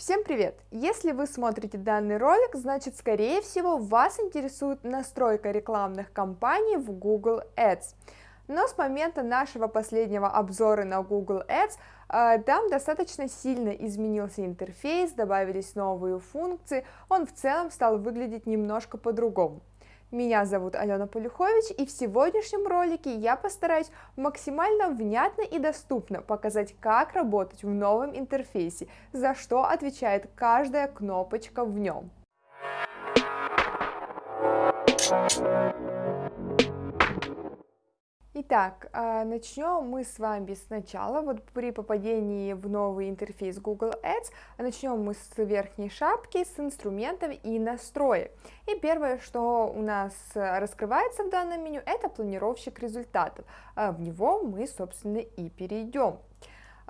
Всем привет! Если вы смотрите данный ролик, значит, скорее всего, вас интересует настройка рекламных кампаний в Google Ads. Но с момента нашего последнего обзора на Google Ads э, там достаточно сильно изменился интерфейс, добавились новые функции, он в целом стал выглядеть немножко по-другому. Меня зовут Алена Полюхович, и в сегодняшнем ролике я постараюсь максимально внятно и доступно показать, как работать в новом интерфейсе, за что отвечает каждая кнопочка в нем. Итак, а, начнем мы с вами сначала, вот при попадении в новый интерфейс Google Ads, начнем мы с верхней шапки, с инструментов и настроек. И первое, что у нас раскрывается в данном меню, это планировщик результатов. А в него мы, собственно, и перейдем.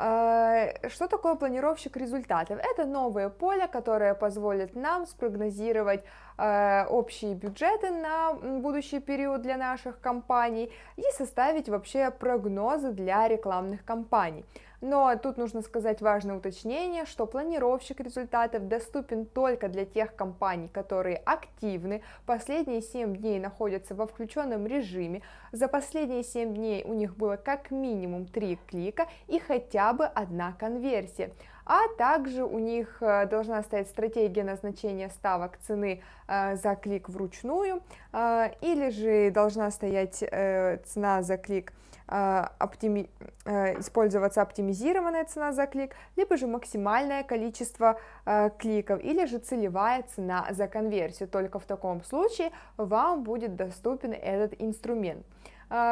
А, что такое планировщик результатов? Это новое поле, которое позволит нам спрогнозировать а, общие бюджеты на будущий период для наших компаний и составить вообще прогнозы для рекламных кампаний. Но тут нужно сказать важное уточнение, что планировщик результатов доступен только для тех компаний, которые активны, последние 7 дней находятся во включенном режиме, за последние 7 дней у них было как минимум 3 клика и хотя бы одна конверсия. А также у них э, должна стоять стратегия назначения ставок цены э, за клик вручную, э, или же должна стоять цена за клик оптими... использоваться оптимизированная цена за клик, либо же максимальное количество кликов, или же целевая цена за конверсию. Только в таком случае вам будет доступен этот инструмент.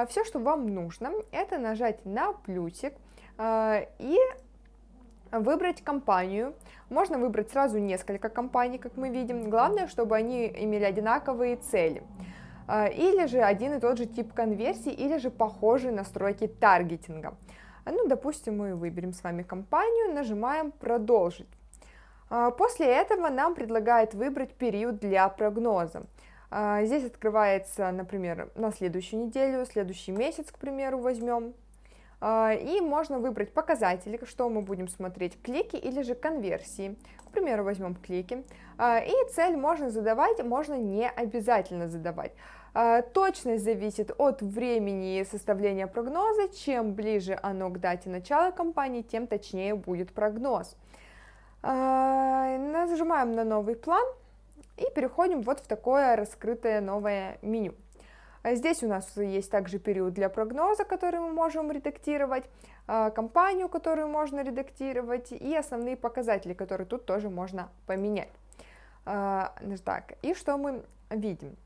Все, что вам нужно, это нажать на плюсик и выбрать компанию. Можно выбрать сразу несколько компаний, как мы видим. Главное, чтобы они имели одинаковые цели. А, или же один и тот же тип конверсии, или же похожие настройки таргетинга. Ну, допустим, мы выберем с вами компанию, нажимаем «Продолжить». А, после этого нам предлагает выбрать период для прогноза. А, здесь открывается, например, на следующую неделю, следующий месяц, к примеру, возьмем. А, и можно выбрать показатели, что мы будем смотреть, клики или же конверсии. К примеру, возьмем клики. А, и цель можно задавать, можно не обязательно задавать. А, точность зависит от времени составления прогноза. Чем ближе оно к дате начала кампании, тем точнее будет прогноз. Нажимаем на новый план и переходим вот в такое раскрытое новое меню. А здесь у нас есть также период для прогноза, который мы можем редактировать, а, компанию, которую можно редактировать, и основные показатели, которые тут тоже можно поменять. А, так, и что мы видим?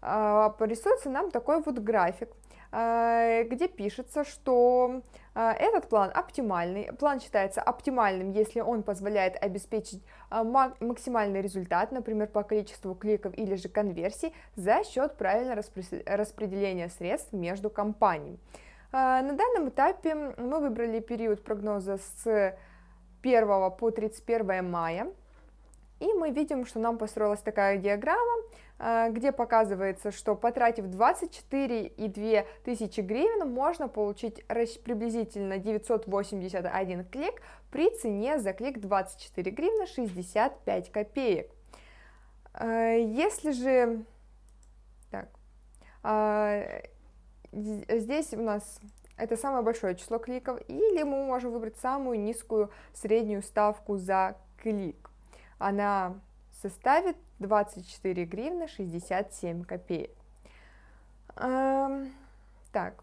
Порисуется нам такой вот график, Э, где пишется, что э, этот план оптимальный. План считается оптимальным, если он позволяет обеспечить э, максимальный результат, например, по количеству кликов или же конверсий, за счет правильного распределения средств между компаниями. На данном этапе мы выбрали период прогноза с 1 по 31 мая. И мы видим, что нам построилась такая диаграмма, где показывается, что потратив 24,2 тысячи гривен, можно получить приблизительно 981 клик при цене за клик 24 гривны 65 копеек. Э, если же... Так, э, здесь у нас это самое большое число кликов, или мы можем выбрать самую низкую среднюю ставку за клик она составит 24 гривны 67 копеек. Так,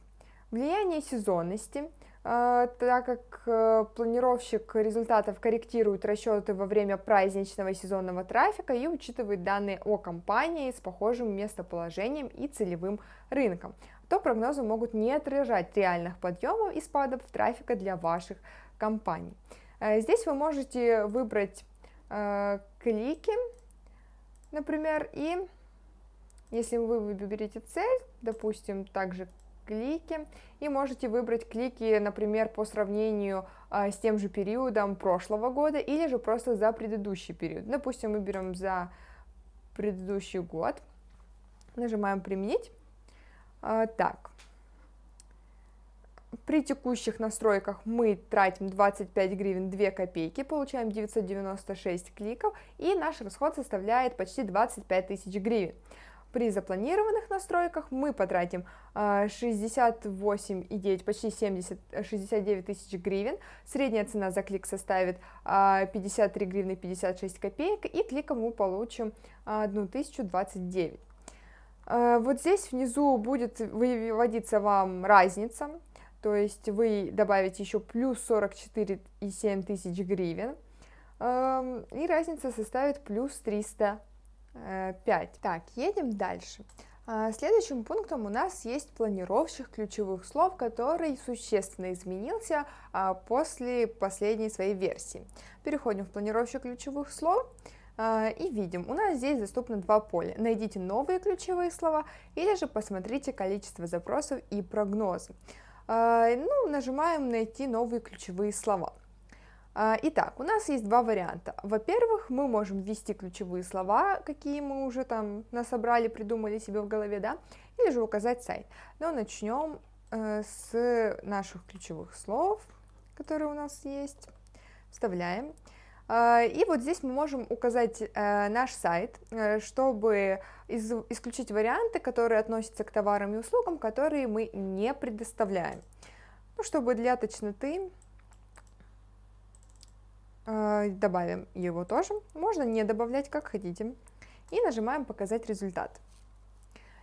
влияние сезонности. А, так как э, планировщик результатов корректирует расчеты во время праздничного сезонного трафика и учитывает данные о компании с похожим местоположением и целевым рынком, то прогнозы могут не отражать реальных подъемов и спадов трафика для ваших компаний. Э, здесь вы можете выбрать э, клики, например, и если вы выберете цель, допустим, также клики, и можете выбрать клики, например, по сравнению э, с тем же периодом прошлого года, или же просто за предыдущий период. Допустим, мы берем за предыдущий год, нажимаем «Применить». Э, так, при текущих настройках мы тратим 25 гривен 2 копейки, получаем 996 кликов, и наш расход составляет почти 25 тысяч гривен. При запланированных настройках мы потратим 68,9, почти 70, 69 тысяч гривен. Средняя цена за клик составит 53 гривны 56 копеек, и кликом мы получим 1029. Вот здесь внизу будет выводиться вам разница, то есть вы добавите еще плюс 44,7 тысяч гривен, и разница составит плюс 300 5. Так, едем дальше. А, следующим пунктом у нас есть планировщик ключевых слов, который существенно изменился а, после последней своей версии. Переходим в планировщик ключевых слов а, и видим, у нас здесь доступно два поля. Найдите новые ключевые слова или же посмотрите количество запросов и прогнозы. Ну, нажимаем «Найти новые ключевые слова». А, итак, у нас есть два варианта. Во-первых, мы можем ввести ключевые слова, какие мы уже там насобрали, придумали себе в голове, да, или же указать сайт. Но начнем э, с наших ключевых слов, которые у нас есть. Вставляем. Э, и вот здесь мы можем указать э, наш сайт, э, чтобы исключить варианты, которые относятся к товарам и услугам, которые мы не предоставляем. Ну, чтобы для точноты Э, добавим его тоже, можно не добавлять, как хотите, и нажимаем «Показать результат».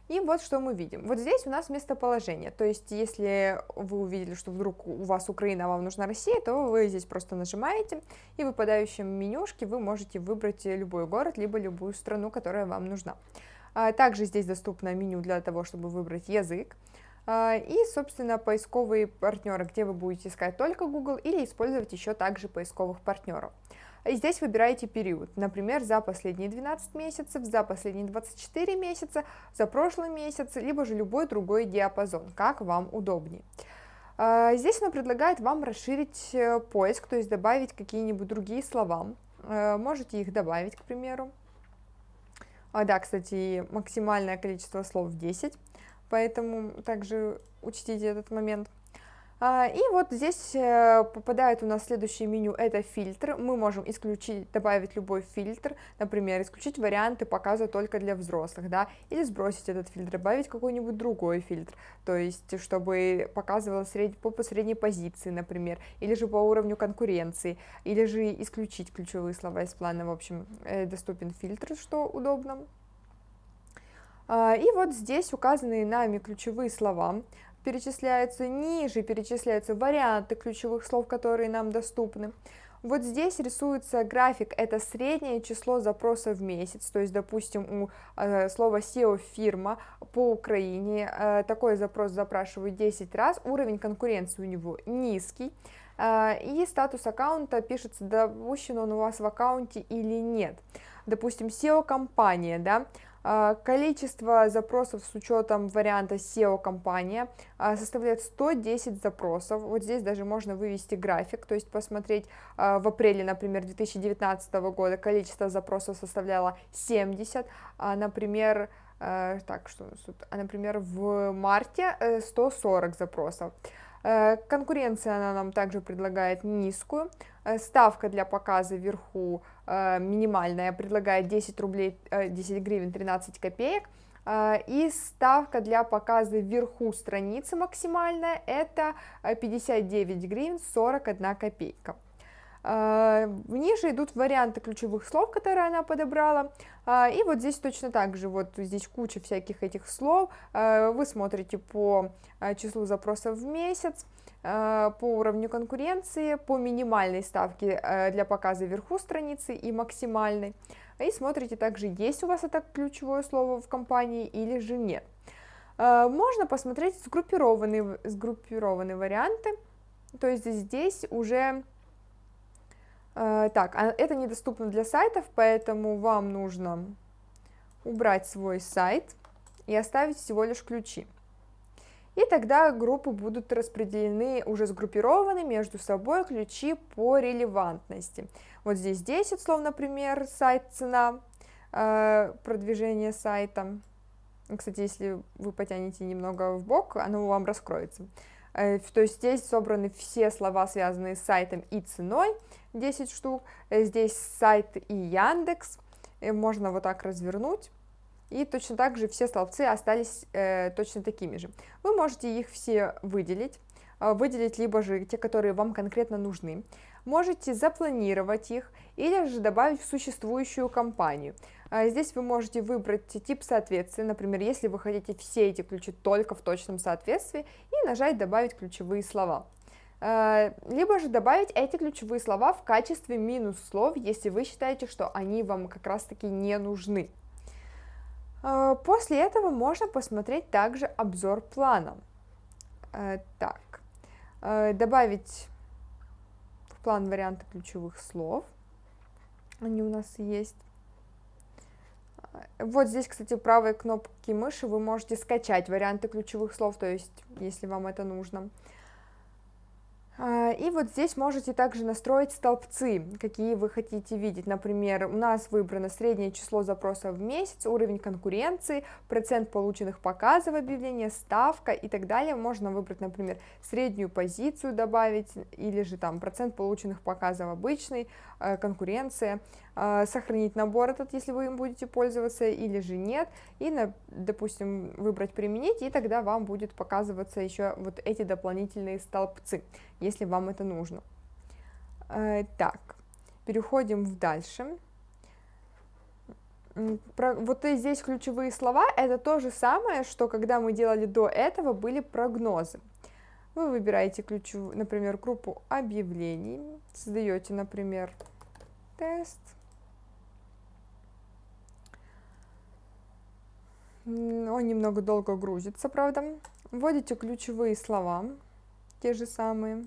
И вот что мы видим. Вот здесь у нас местоположение, то есть если вы увидели, что вдруг у вас Украина, а вам нужна Россия, то вы здесь просто нажимаете, и в выпадающем менюшке вы можете выбрать любой город, либо любую страну, которая вам нужна. А также здесь доступно меню для того, чтобы выбрать язык. А, и, собственно, поисковые партнеры, где вы будете искать только Google или использовать еще также поисковых партнеров. И здесь выбираете период, например, за последние 12 месяцев, за последние 24 месяца, за прошлый месяц, либо же любой другой диапазон, как вам удобнее. А, здесь оно предлагает вам расширить э, поиск, то есть добавить какие-нибудь другие слова. Э, можете их добавить, к примеру. А, да, кстати, максимальное количество слов 10 поэтому также учтите этот момент. А, и вот здесь э, попадает у нас следующее меню, это фильтр. Мы можем исключить, добавить любой фильтр, например, исключить варианты показа только для взрослых, да, или сбросить этот фильтр, добавить какой-нибудь другой фильтр, то есть, чтобы показывало сред... по, по средней позиции, например, или же по уровню конкуренции, или же исключить ключевые слова из плана, в общем, э, доступен фильтр, что удобно. А, и вот здесь указанные нами ключевые слова перечисляются, ниже перечисляются варианты ключевых слов, которые нам доступны. Вот здесь рисуется график, это среднее число запросов в месяц, то есть, допустим, у э, слова SEO фирма по Украине э, такой запрос запрашивают 10 раз, уровень конкуренции у него низкий, э, и статус аккаунта пишется, допущен он у вас в аккаунте или нет. Допустим, SEO-компания, да, количество запросов с учетом варианта SEO-компания а, составляет 110 запросов. Вот здесь даже можно вывести график, то есть посмотреть а, в апреле, например, 2019 года количество запросов составляло 70, а, например, так, что а, например, в марте 140 э, запросов. Э, конкуренция она нам также предлагает низкую. Э, ставка для показа вверху минимальная предлагает 10 рублей, 10 гривен 13 копеек. И ставка для показа вверху страницы максимальная это 59 гривен 41 копейка. Ниже идут варианты ключевых слов, которые она подобрала. И вот здесь точно так же, вот здесь куча всяких этих слов. Вы смотрите по числу запросов в месяц, по уровню конкуренции, по минимальной ставке для показа вверху страницы и максимальной. И смотрите также, есть у вас это ключевое слово в компании или же нет. Можно посмотреть сгруппированные, сгруппированные варианты, то есть здесь уже Э, так, а это недоступно для сайтов, поэтому вам нужно убрать свой сайт и оставить всего лишь ключи. И тогда группы будут распределены, уже сгруппированы между собой ключи по релевантности. Вот здесь 10 слов, например, сайт, цена, э, продвижение сайта. Кстати, если вы потянете немного в бок, оно вам раскроется. то есть здесь собраны все слова, связанные с сайтом и ценой, 10 штук, здесь сайт и Яндекс, можно вот так развернуть, и точно так же все столбцы остались э, точно такими же. Вы можете их все выделить, выделить либо же те, которые вам конкретно нужны, можете запланировать их или же добавить в существующую компанию. А здесь вы можете выбрать тип соответствия, например, если вы хотите все эти ключи только в точном соответствии, и нажать «Добавить ключевые слова». А, либо же добавить эти ключевые слова в качестве минус слов, если вы считаете, что они вам как раз-таки не нужны. А, после этого можно посмотреть также обзор плана. Так, добавить план варианта ключевых слов. Они у нас есть. Вот здесь, кстати, правой кнопки мыши вы можете скачать варианты ключевых слов, то есть, если вам это нужно. А, и вот здесь можете также настроить столбцы, какие вы хотите видеть. Например, у нас выбрано среднее число запросов в месяц, уровень конкуренции, процент полученных показов объявления, ставка и так далее. Можно выбрать, например, среднюю позицию добавить, или же там процент полученных показов обычный, э, конкуренция. А, сохранить набор этот, если вы им будете пользоваться, или же нет, и, допустим, выбрать применить, и тогда вам будет показываться еще вот эти дополнительные столбцы, если вам это нужно. Э, так, переходим в дальше. вот здесь ключевые слова, это то же самое, что когда мы делали до этого, были прогнозы. Вы выбираете ключевую, например, группу объявлений, создаете, например, тест, Он немного долго грузится, правда. Вводите ключевые слова, те же самые.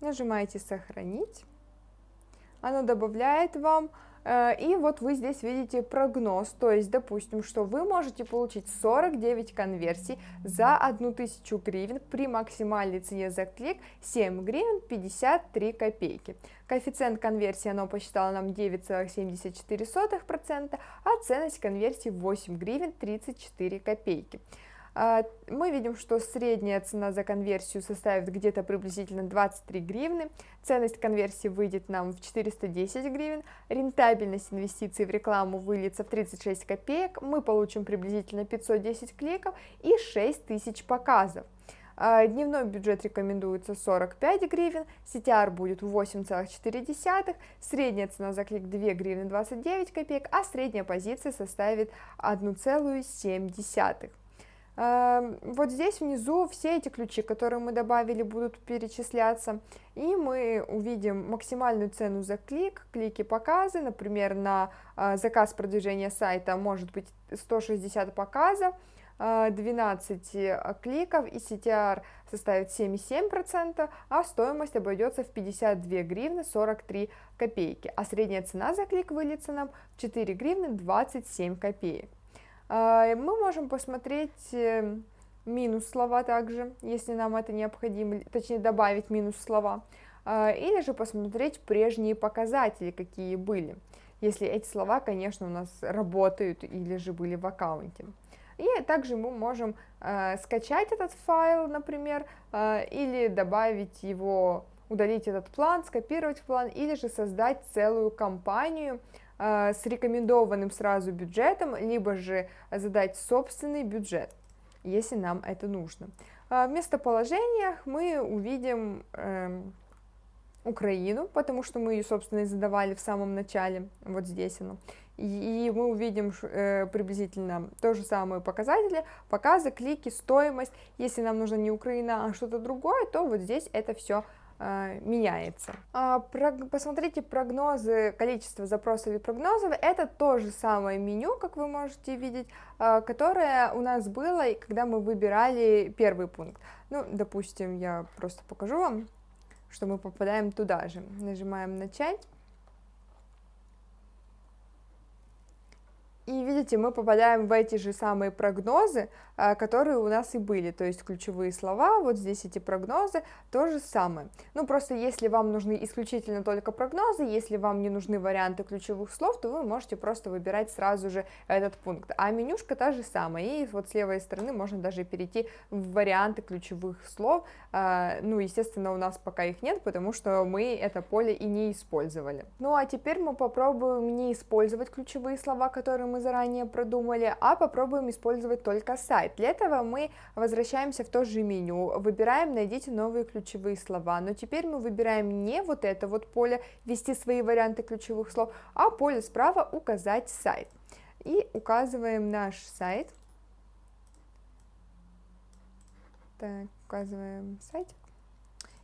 Нажимаете «Сохранить». Оно добавляет вам и вот вы здесь видите прогноз, то есть, допустим, что вы можете получить 49 конверсий за 1000 гривен при максимальной цене за клик 7 гривен 53 копейки. Коэффициент конверсии оно посчитало нам 9,74%, а ценность конверсии 8 гривен 34 копейки. А, мы видим, что средняя цена за конверсию составит где-то приблизительно 23 гривны, ценность конверсии выйдет нам в 410 гривен, рентабельность инвестиций в рекламу выльется в 36 копеек, мы получим приблизительно 510 кликов и 6000 показов. А, дневной бюджет рекомендуется 45 гривен, CTR будет 8,4, средняя цена за клик 2 гривны 29 копеек, а средняя позиция составит 1,7. Эм, вот здесь внизу все эти ключи, которые мы добавили, будут перечисляться, и мы увидим максимальную цену за клик, клики показы, например, на э, заказ продвижения сайта может быть 160 показов, 12 э, кликов и CTR составит 7,7%, а стоимость обойдется в 52 гривны 43 копейки, а средняя цена за клик выльется нам в 4 гривны 27 копеек. А, мы можем посмотреть э, минус слова также, если нам это необходимо, точнее добавить минус слова, а, или же посмотреть прежние показатели, какие были, если эти слова, конечно, у нас работают или же были в аккаунте. И также мы можем э, скачать этот файл, например, э, или добавить его, удалить этот план, скопировать план, или же создать целую компанию, с рекомендованным сразу бюджетом, либо же задать собственный бюджет, если нам это нужно. Э, в местоположениях мы увидим э, Украину, потому что мы ее, собственно, и задавали в самом начале, вот здесь оно. И мы увидим э, приблизительно то же самые показатели, показы, клики, стоимость. Если нам нужно не Украина, а что-то другое, то вот здесь это все Э, меняется. А, посмотрите прогнозы, количество запросов и прогнозов, это то же самое меню, как вы можете видеть, э, которое у нас было, когда мы выбирали первый пункт. Ну, допустим, я просто покажу вам, что мы попадаем туда же. Нажимаем «Начать». И видите, мы попадаем в эти же самые прогнозы, а, которые у нас и были, то есть ключевые слова, вот здесь эти прогнозы, то же самое. Ну, просто если вам нужны исключительно только прогнозы, если вам не нужны варианты ключевых слов, то вы можете просто выбирать сразу же этот пункт. А менюшка та же самая, и вот с левой стороны можно даже перейти в варианты ключевых слов. А, ну, естественно, у нас пока их нет, потому что мы это поле и не использовали. Ну, а теперь мы попробуем не использовать ключевые слова, которые мы заранее продумали, а попробуем использовать только сайт. Для этого мы возвращаемся в то же меню, выбираем «Найдите новые ключевые слова», но теперь мы выбираем не вот это вот поле «Ввести свои варианты ключевых слов», а поле справа «Указать сайт». И указываем наш сайт. Так, указываем сайт.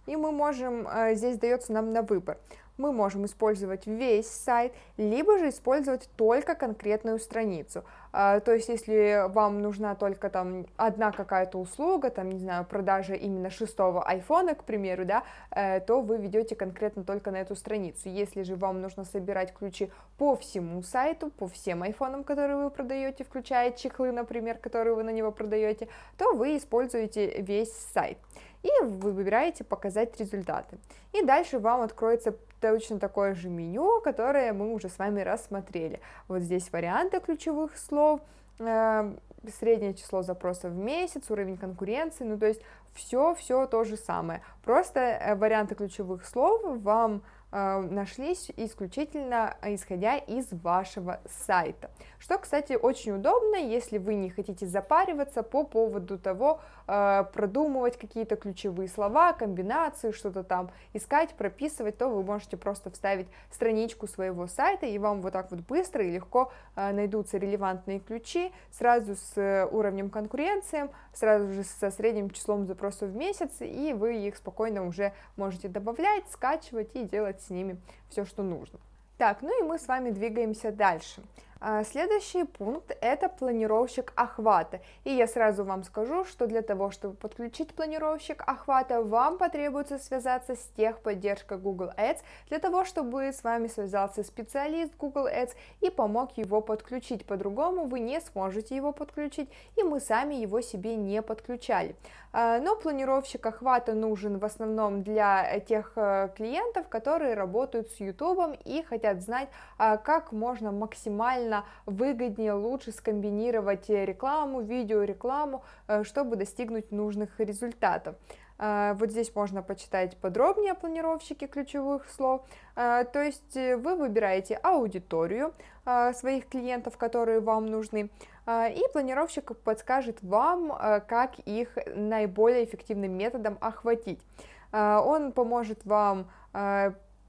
И мы можем, э, здесь дается нам на выбор мы можем использовать весь сайт, либо же использовать только конкретную страницу. А, то есть, если вам нужна только там одна какая-то услуга, там, не знаю, продажа именно шестого айфона, к примеру, да, э, то вы ведете конкретно только на эту страницу. Если же вам нужно собирать ключи по всему сайту, по всем айфонам, которые вы продаете, включая чехлы, например, которые вы на него продаете, то вы используете весь сайт и вы выбираете «Показать результаты». И дальше вам откроется точно такое же меню, которое мы уже с вами рассмотрели. Вот здесь варианты ключевых слов, э, среднее число запросов в месяц, уровень конкуренции, ну то есть все-все то же самое. Просто э, варианты ключевых слов вам Э, нашлись исключительно исходя из вашего сайта. Что, кстати, очень удобно, если вы не хотите запариваться по поводу того, э, продумывать какие-то ключевые слова, комбинации, что-то там искать, прописывать, то вы можете просто вставить страничку своего сайта, и вам вот так вот быстро и легко э, найдутся релевантные ключи, сразу с уровнем конкуренции, сразу же со средним числом запросов в месяц, и вы их спокойно уже можете добавлять, скачивать и делать с ними все, что нужно. Так, ну и мы с вами двигаемся дальше. А, следующий пункт – это планировщик охвата. И я сразу вам скажу, что для того, чтобы подключить планировщик охвата, вам потребуется связаться с техподдержкой Google Ads, для того, чтобы с вами связался специалист Google Ads и помог его подключить. По-другому вы не сможете его подключить, и мы сами его себе не подключали. А, но планировщик охвата нужен в основном для тех э, клиентов, которые работают с YouTube и хотят знать, а, как можно максимально максимально выгоднее, лучше скомбинировать рекламу, видеорекламу, э, чтобы достигнуть нужных результатов. Э, вот здесь можно почитать подробнее о планировщике ключевых слов. Э, то есть вы выбираете аудиторию своих клиентов, которые вам нужны, и планировщик подскажет вам, как их наиболее эффективным методом охватить. Он поможет вам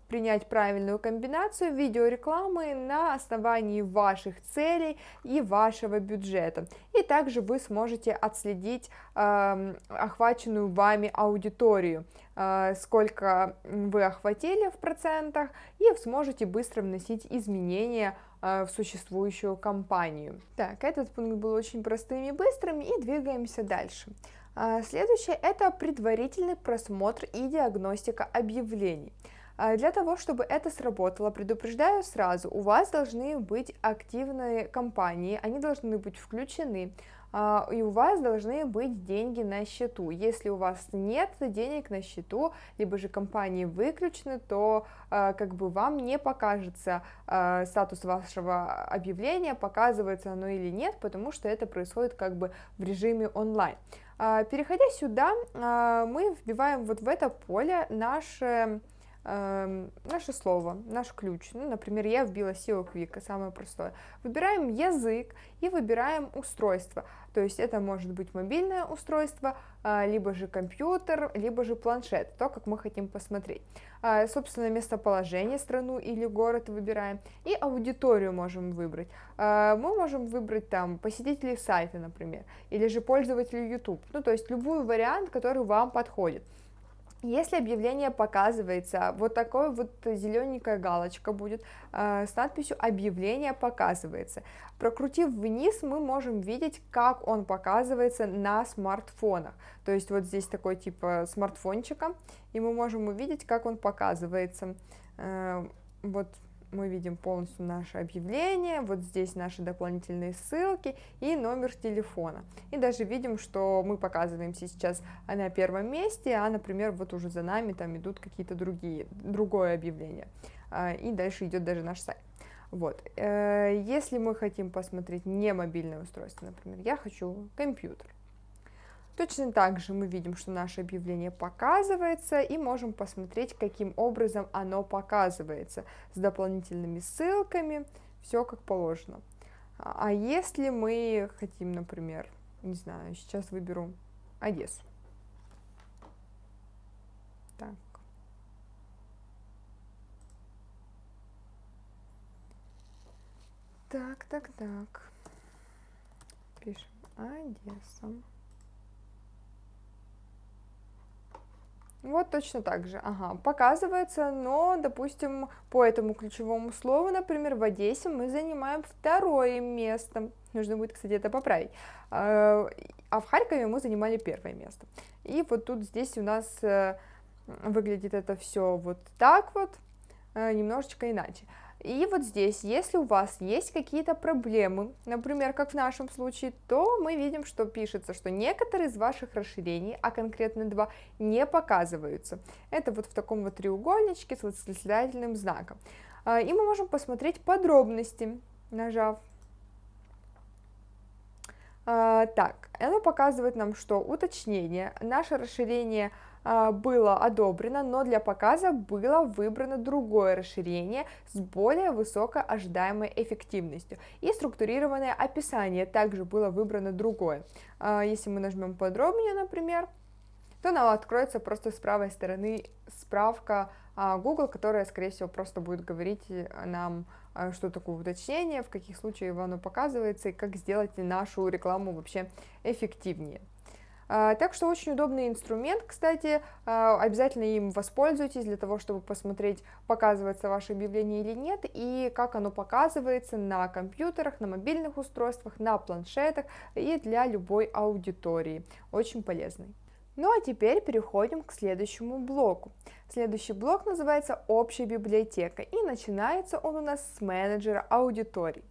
принять правильную комбинацию видеорекламы на основании ваших целей и вашего бюджета. И также вы сможете отследить э, охваченную вами аудиторию, э, сколько вы охватили в процентах, и сможете быстро вносить изменения э, в существующую компанию. Так, этот пункт был очень простым и быстрым, и двигаемся дальше. А, следующее – это предварительный просмотр и диагностика объявлений. А для того, чтобы это сработало, предупреждаю сразу, у вас должны быть активные компании, они должны быть включены, а, и у вас должны быть деньги на счету. Если у вас нет денег на счету, либо же компании выключены, то а, как бы вам не покажется статус вашего объявления, показывается оно или нет, потому что это происходит как бы в режиме онлайн. Переходя сюда, мы вбиваем вот в это поле наше наше слово, наш ключ. Ну, например, я вбила SEO Quick, самое простое. Выбираем язык и выбираем устройство. То есть это может быть мобильное устройство, э, либо же компьютер, либо же планшет, то, как мы хотим посмотреть. Э, собственно, местоположение, страну или город выбираем. И аудиторию можем выбрать. Э, мы можем выбрать там посетителей сайта, например, или же пользователей YouTube. Ну, то есть любой вариант, который вам подходит. Если объявление показывается, вот такой вот зелененькая галочка будет э, с надписью «Объявление показывается». Прокрутив вниз, мы можем видеть, как он показывается на смартфонах. То есть вот здесь такой типа смартфончика, и мы можем увидеть, как он показывается. Э, вот мы видим полностью наше объявление, вот здесь наши дополнительные ссылки и номер телефона. И даже видим, что мы показываемся сейчас на первом месте, а, например, вот уже за нами там идут какие-то другие, другое объявление. А, и дальше идет даже наш сайт. Вот. Э, если мы хотим посмотреть не мобильное устройство, например, я хочу компьютер, Точно так же мы видим, что наше объявление показывается и можем посмотреть, каким образом оно показывается, с дополнительными ссылками, все как положено. А если мы хотим, например, не знаю, сейчас выберу Одессу. Так. Так, так, так. Пишем Одесса. Вот точно так же, ага, показывается, но, допустим, по этому ключевому слову, например, в Одессе мы занимаем второе место, нужно будет, кстати, это поправить, а, а в Харькове мы занимали первое место. И вот тут здесь у нас э, выглядит это все вот так вот, э, немножечко иначе. И вот здесь, если у вас есть какие-то проблемы, например, как в нашем случае, то мы видим, что пишется, что некоторые из ваших расширений, а конкретно два, не показываются. Это вот в таком вот треугольничке с восклицательным знаком. А, и мы можем посмотреть подробности, нажав. А, так, оно показывает нам, что уточнение, наше расширение – было одобрено, но для показа было выбрано другое расширение с более высокой ожидаемой эффективностью. И структурированное описание также было выбрано другое. А, если мы нажмем подробнее, например, то нам откроется просто с правой стороны справка а, Google, которая, скорее всего, просто будет говорить нам, что такое уточнение, в каких случаях оно показывается и как сделать нашу рекламу вообще эффективнее. А, так что очень удобный инструмент, кстати, а, обязательно им воспользуйтесь для того, чтобы посмотреть, показывается ваше объявление или нет, и как оно показывается на компьютерах, на мобильных устройствах, на планшетах и для любой аудитории. Очень полезный. Ну а теперь переходим к следующему блоку. Следующий блок называется «Общая библиотека» и начинается он у нас с менеджера аудиторий.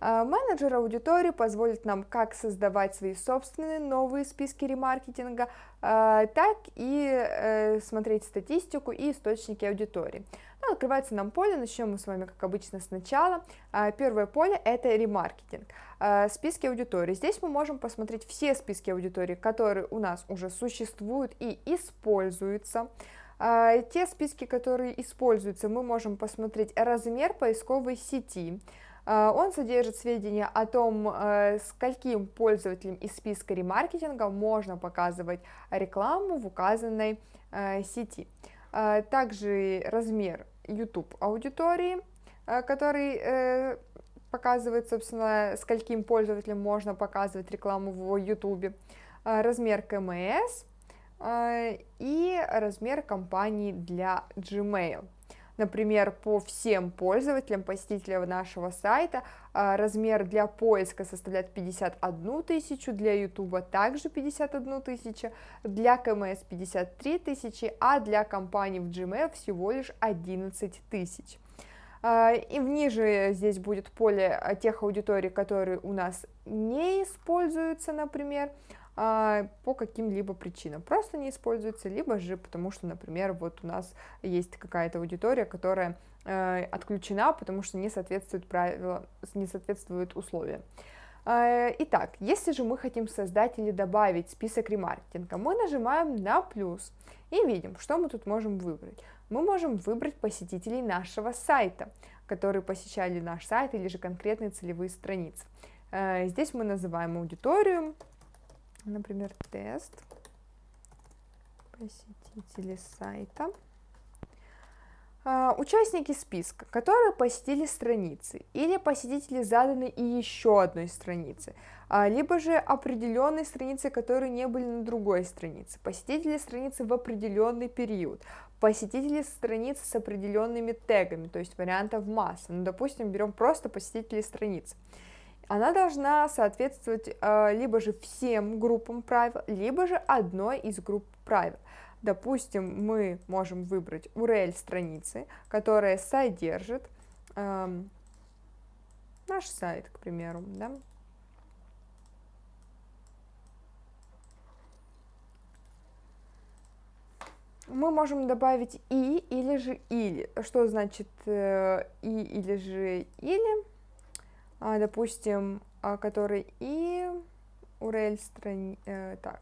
А, менеджер аудитории позволит нам как создавать свои собственные новые списки ремаркетинга, а, так и э, смотреть статистику и источники аудитории. Ну, открывается нам поле, начнем мы с вами, как обычно, сначала. А, первое поле – это ремаркетинг, списки аудитории. Здесь мы можем посмотреть все списки аудитории, которые у нас уже существуют и используются. Те списки, которые используются, мы можем посмотреть размер поисковой сети, он содержит сведения о том, э, скольким пользователям из списка ремаркетинга можно показывать рекламу в указанной э, сети. Также размер YouTube аудитории, э, который показывает, собственно, скольким пользователям можно показывать рекламу в YouTube, размер КМС и размер компании для Gmail. Например, по всем пользователям, посетителям нашего сайта а, размер для поиска составляет 51 тысячу, для YouTube также 51 тысяча, для КМС 53 тысячи, а для компании в Gmail всего лишь 11 тысяч. А, и ниже здесь будет поле тех аудиторий, которые у нас не используются, например, по каким-либо причинам. Просто не используется, либо же потому что, например, вот у нас есть какая-то аудитория, которая э, отключена, потому что не соответствует правила, не соответствует условиям. А, итак, если же мы хотим создать или добавить список ремаркетинга, мы нажимаем на плюс и видим, что мы тут можем выбрать. Мы можем выбрать посетителей нашего сайта, которые посещали наш сайт или же конкретные целевые страницы. Э, здесь мы называем аудиторию, например, тест посетители сайта. А, участники списка, которые посетили страницы, или посетители заданы и еще одной страницы, а, либо же определенные страницы, которые не были на другой странице, посетители страницы в определенный период, посетители страниц с определенными тегами, то есть вариантов масса. Ну, допустим, берем просто посетители страниц она должна соответствовать э, либо же всем группам правил, либо же одной из групп правил. Допустим, мы можем выбрать URL страницы, которая содержит э, наш сайт, к примеру, да. Мы можем добавить и или же или. Что значит э, и или же или? А, допустим, а, который и URL страни... Э, так,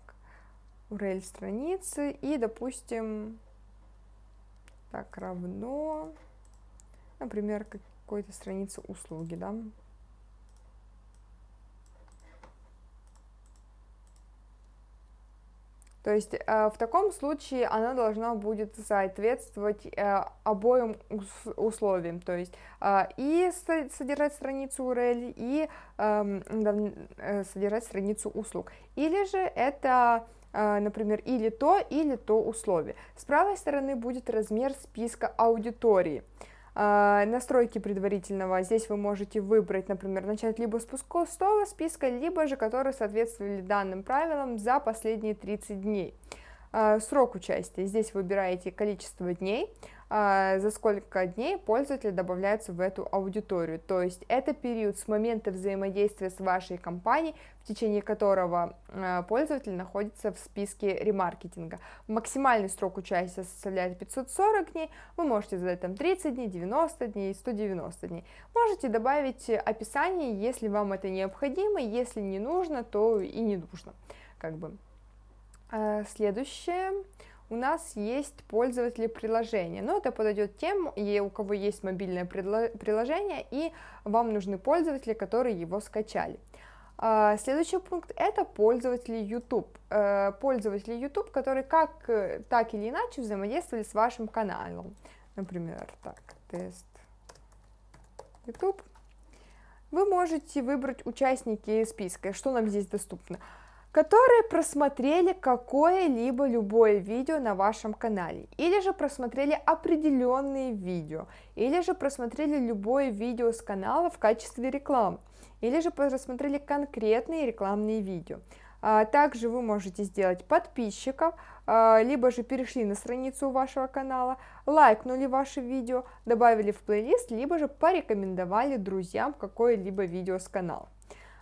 URL страницы и, допустим, так, равно, например, какой-то страницы услуги, да. То есть э, в таком случае она должна будет соответствовать э, обоим условиям, то есть э, и содержать страницу URL, и эм, содержать страницу услуг. Или же это например, или то, или то условие. С правой стороны будет размер списка аудитории. А, настройки предварительного. Здесь вы можете выбрать, например, начать либо с пустого списка, либо же которые соответствовали данным правилам за последние 30 дней. А, срок участия. Здесь выбираете количество дней, за сколько дней пользователь добавляется в эту аудиторию. То есть это период с момента взаимодействия с вашей компанией, в течение которого а, пользователь находится в списке ремаркетинга. Максимальный срок участия составляет 540 дней, вы можете задать там 30 дней, 90 дней, 190 дней. Можете добавить описание, если вам это необходимо, если не нужно, то и не нужно. Как бы. А, следующее у нас есть пользователи приложения. Но это подойдет тем, у кого есть мобильное приложение, и вам нужны пользователи, которые его скачали. А, следующий пункт это пользователи YouTube. Э, пользователи YouTube, которые как так или иначе взаимодействовали с вашим каналом. Например, так, тест YouTube. Вы можете выбрать участники списка. Что нам здесь доступно? Которые просмотрели какое-либо любое видео на вашем канале, или же просмотрели определенные видео, или же просмотрели любое видео с канала в качестве рекламы, или же просмотрели конкретные рекламные видео. А, также вы можете сделать подписчиков, а, либо же перешли на страницу вашего канала, лайкнули ваше видео, добавили в плейлист, либо же порекомендовали друзьям какое-либо видео с канала.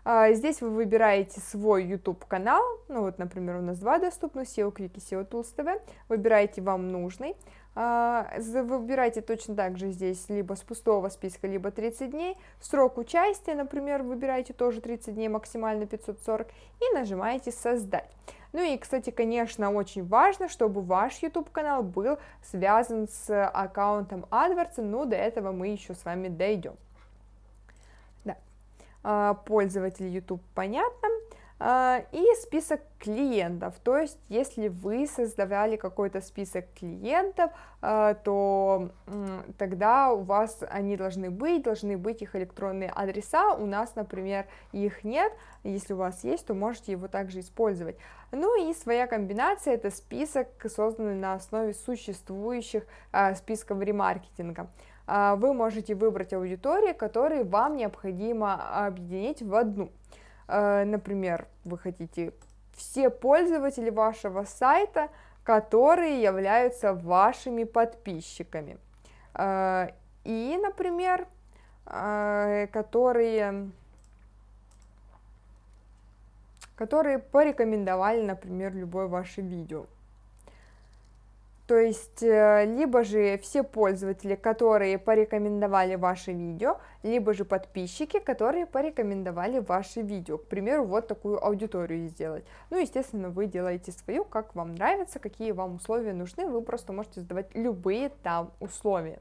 А, здесь вы выбираете свой YouTube канал, ну вот, например, у нас два доступны, SEO Quick и SEO Tools TV, выбираете вам нужный, а, выбирайте точно так же здесь либо с пустого списка, либо 30 дней, срок участия, например, выбираете тоже 30 дней, максимально 540, и нажимаете «Создать». Ну и, кстати, конечно, очень важно, чтобы ваш YouTube канал был связан с аккаунтом AdWords, но до этого мы еще с вами дойдем. А, пользователей YouTube понятно, а, и список клиентов, то есть если вы создавали какой-то список клиентов, а, то тогда у вас они должны быть, должны быть их электронные адреса, у нас, например, их нет, если у вас есть, то можете его также использовать. Ну и своя комбинация, это список, созданный на основе существующих списков ремаркетинга. А, вы можете выбрать аудитории, которые вам необходимо объединить в одну. А, например, вы хотите все пользователи вашего сайта, которые являются вашими подписчиками. А, и, например, которые, которые порекомендовали, например, любое ваше видео. То есть, э, либо же все пользователи, которые порекомендовали ваше видео, либо же подписчики, которые порекомендовали ваше видео. К примеру, вот такую аудиторию сделать. Ну, естественно, вы делаете свою, как вам нравится, какие вам условия нужны, вы просто можете задавать любые там условия.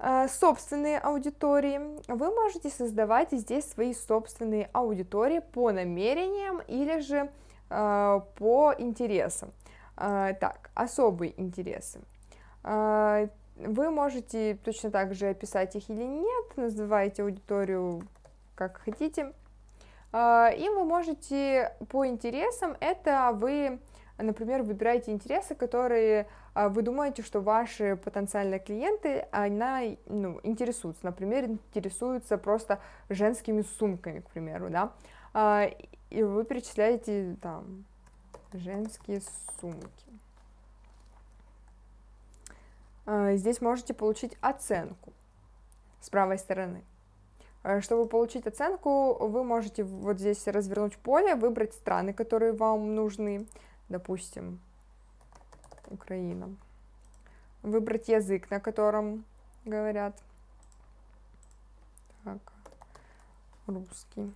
Э, собственные аудитории. Вы можете создавать здесь свои собственные аудитории по намерениям или же э, по интересам. А, так, особые интересы. А, вы можете точно так же описать их или нет, называете аудиторию как хотите. А, и вы можете по интересам, это вы, например, выбираете интересы, которые вы думаете, что ваши потенциальные клиенты, она, ну, интересуются. Например, интересуются просто женскими сумками, к примеру, да. И вы перечисляете там женские сумки. А, здесь можете получить оценку. с правой стороны. Э, чтобы получить оценку, вы можете вот здесь развернуть поле, выбрать страны, которые вам нужны, допустим, Украина. Выбрать язык, на котором говорят. Так, русский.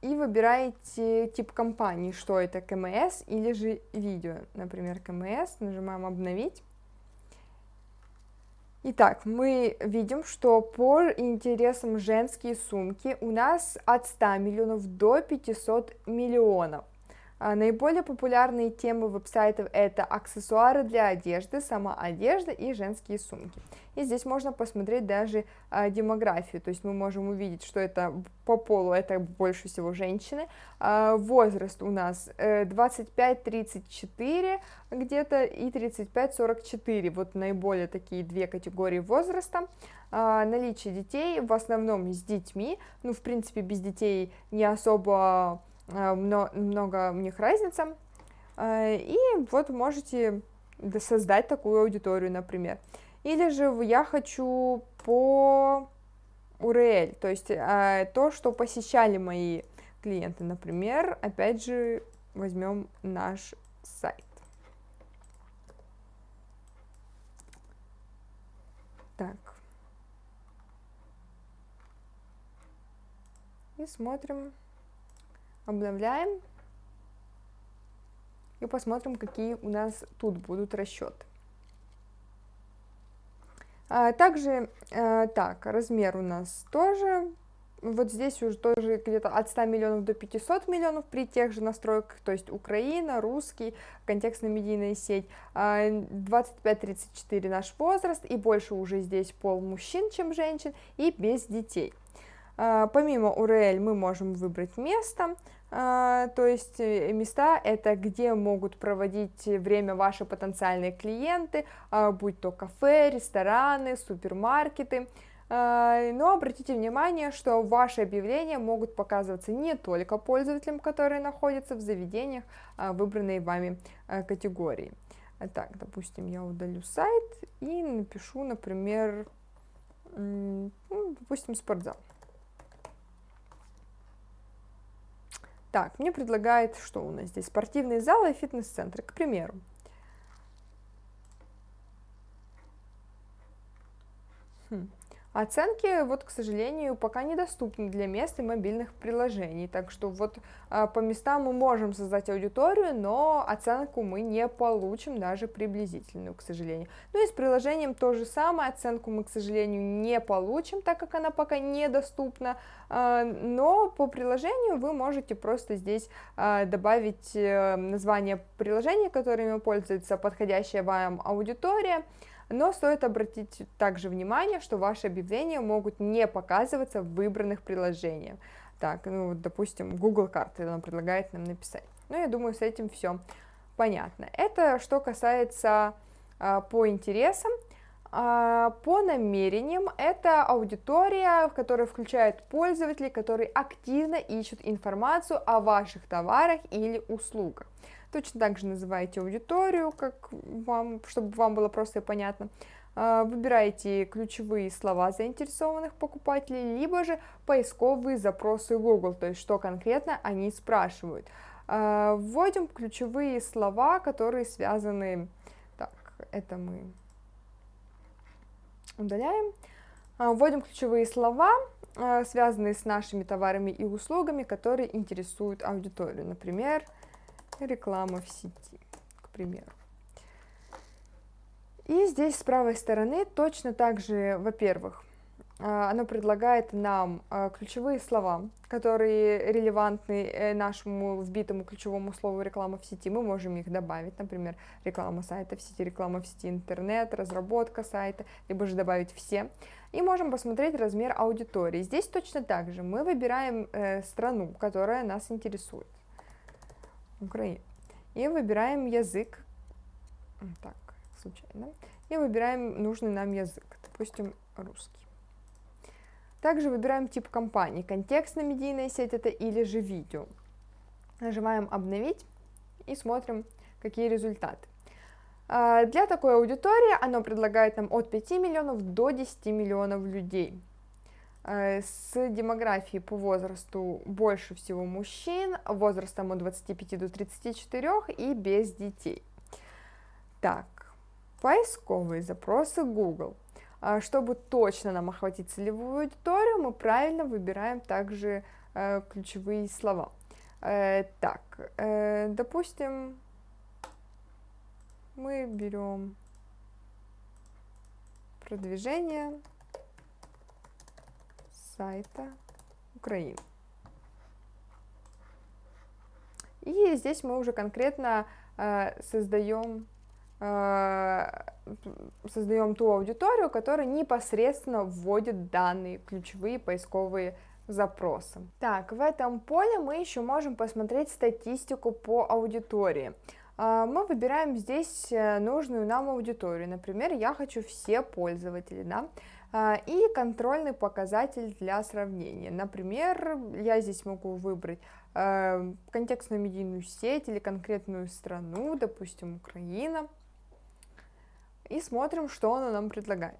И выбираете тип компании, что это КМС или же видео. Например, КМС, нажимаем обновить. Итак, мы видим, что по интересам женские сумки у нас от 100 миллионов до 500 миллионов. А, наиболее популярные темы веб-сайтов это аксессуары для одежды, сама одежда и женские сумки. И здесь можно посмотреть даже а, демографию, то есть мы можем увидеть, что это по полу это больше всего женщины. А, возраст у нас 25-34 э, где-то и 35-44, вот наиболее такие две категории возраста. Наличие детей в основном с детьми, ну в принципе без детей не особо много у них разница, э, и вот можете создать такую аудиторию, например. Или же я хочу по URL, то есть э, то, что посещали мои клиенты, например, опять же, возьмем наш сайт. Так. И смотрим обновляем. И посмотрим, какие у нас тут будут расчеты. А, также, а, так, размер у нас тоже, вот здесь уже тоже где-то от 100 миллионов до 500 миллионов при тех же настройках, то есть Украина, русский, контекстно-медийная сеть, 25-34 а, наш возраст, и больше уже здесь пол мужчин, чем женщин, и без детей. Помимо URL мы можем выбрать место, а, то есть э, места это где могут проводить время ваши потенциальные клиенты, а, будь то кафе, рестораны, супермаркеты. А, но обратите внимание, что ваши объявления могут показываться не только пользователям, которые находятся в заведениях выбранной вами категории. Так, допустим, я удалю сайт и напишу, например, ну, допустим, спортзал. Так, мне предлагает, что у нас здесь, спортивные залы и фитнес-центры, к примеру. Хм. Оценки, вот, к сожалению, пока недоступны для мест и мобильных приложений, так что вот а, по местам мы можем создать аудиторию, но оценку мы не получим даже приблизительную, к сожалению. Ну и с приложением то же самое, оценку мы, к сожалению, не получим, так как она пока недоступна, а, но по приложению вы можете просто здесь а, добавить э, название приложения, которыми пользуется подходящая вам аудитория, но стоит обратить также внимание, что ваши объявления могут не показываться в выбранных приложениях. Так, ну, допустим, Google карты нам предлагает нам написать. Ну, я думаю, с этим все понятно. Это что касается а, по интересам. А, по намерениям это аудитория, которая включает пользователей, которые активно ищут информацию о ваших товарах или услугах. Точно так же называете аудиторию, как вам, чтобы вам было просто и понятно. А, выбираете ключевые слова заинтересованных покупателей, либо же поисковые запросы Google, то есть что конкретно они спрашивают. А, вводим ключевые слова, которые связаны... Так, это мы удаляем. А, вводим ключевые слова, связанные с нашими товарами и услугами, которые интересуют аудиторию. Например, реклама в сети, к примеру. И здесь с правой стороны точно так же, во-первых, а, оно предлагает нам а, ключевые слова, которые релевантны э, нашему вбитому ключевому слову реклама в сети. Мы можем их добавить, например, реклама сайта в сети, реклама в сети интернет, разработка сайта, либо же добавить все. И можем посмотреть размер аудитории. Здесь точно так же мы выбираем э, страну, которая нас интересует. Украина. И выбираем язык, так, случайно, и выбираем нужный нам язык, допустим, русский. Также выбираем тип компании, контекстная медийная сеть это или же видео. Нажимаем обновить и смотрим, какие результаты. А, для такой аудитории оно предлагает нам от 5 миллионов до 10 миллионов людей. А, с демографией по возрасту больше всего мужчин, возрастом от 25 до 34 и без детей. Так, поисковые запросы Google. А, чтобы точно нам охватить целевую аудиторию, мы правильно выбираем также э, ключевые слова. Э, так, э, допустим, мы берем продвижение сайта Украины. И здесь мы уже конкретно э, создаем, э, создаем ту аудиторию, которая непосредственно вводит данные, ключевые поисковые запросы. Так, в этом поле мы еще можем посмотреть статистику по аудитории. А, мы выбираем здесь э, нужную нам аудиторию. Например, я хочу все пользователи, да, и контрольный показатель для сравнения. Например, я здесь могу выбрать э, контекстную медийную сеть или конкретную страну, допустим, Украина, и смотрим, что она нам предлагает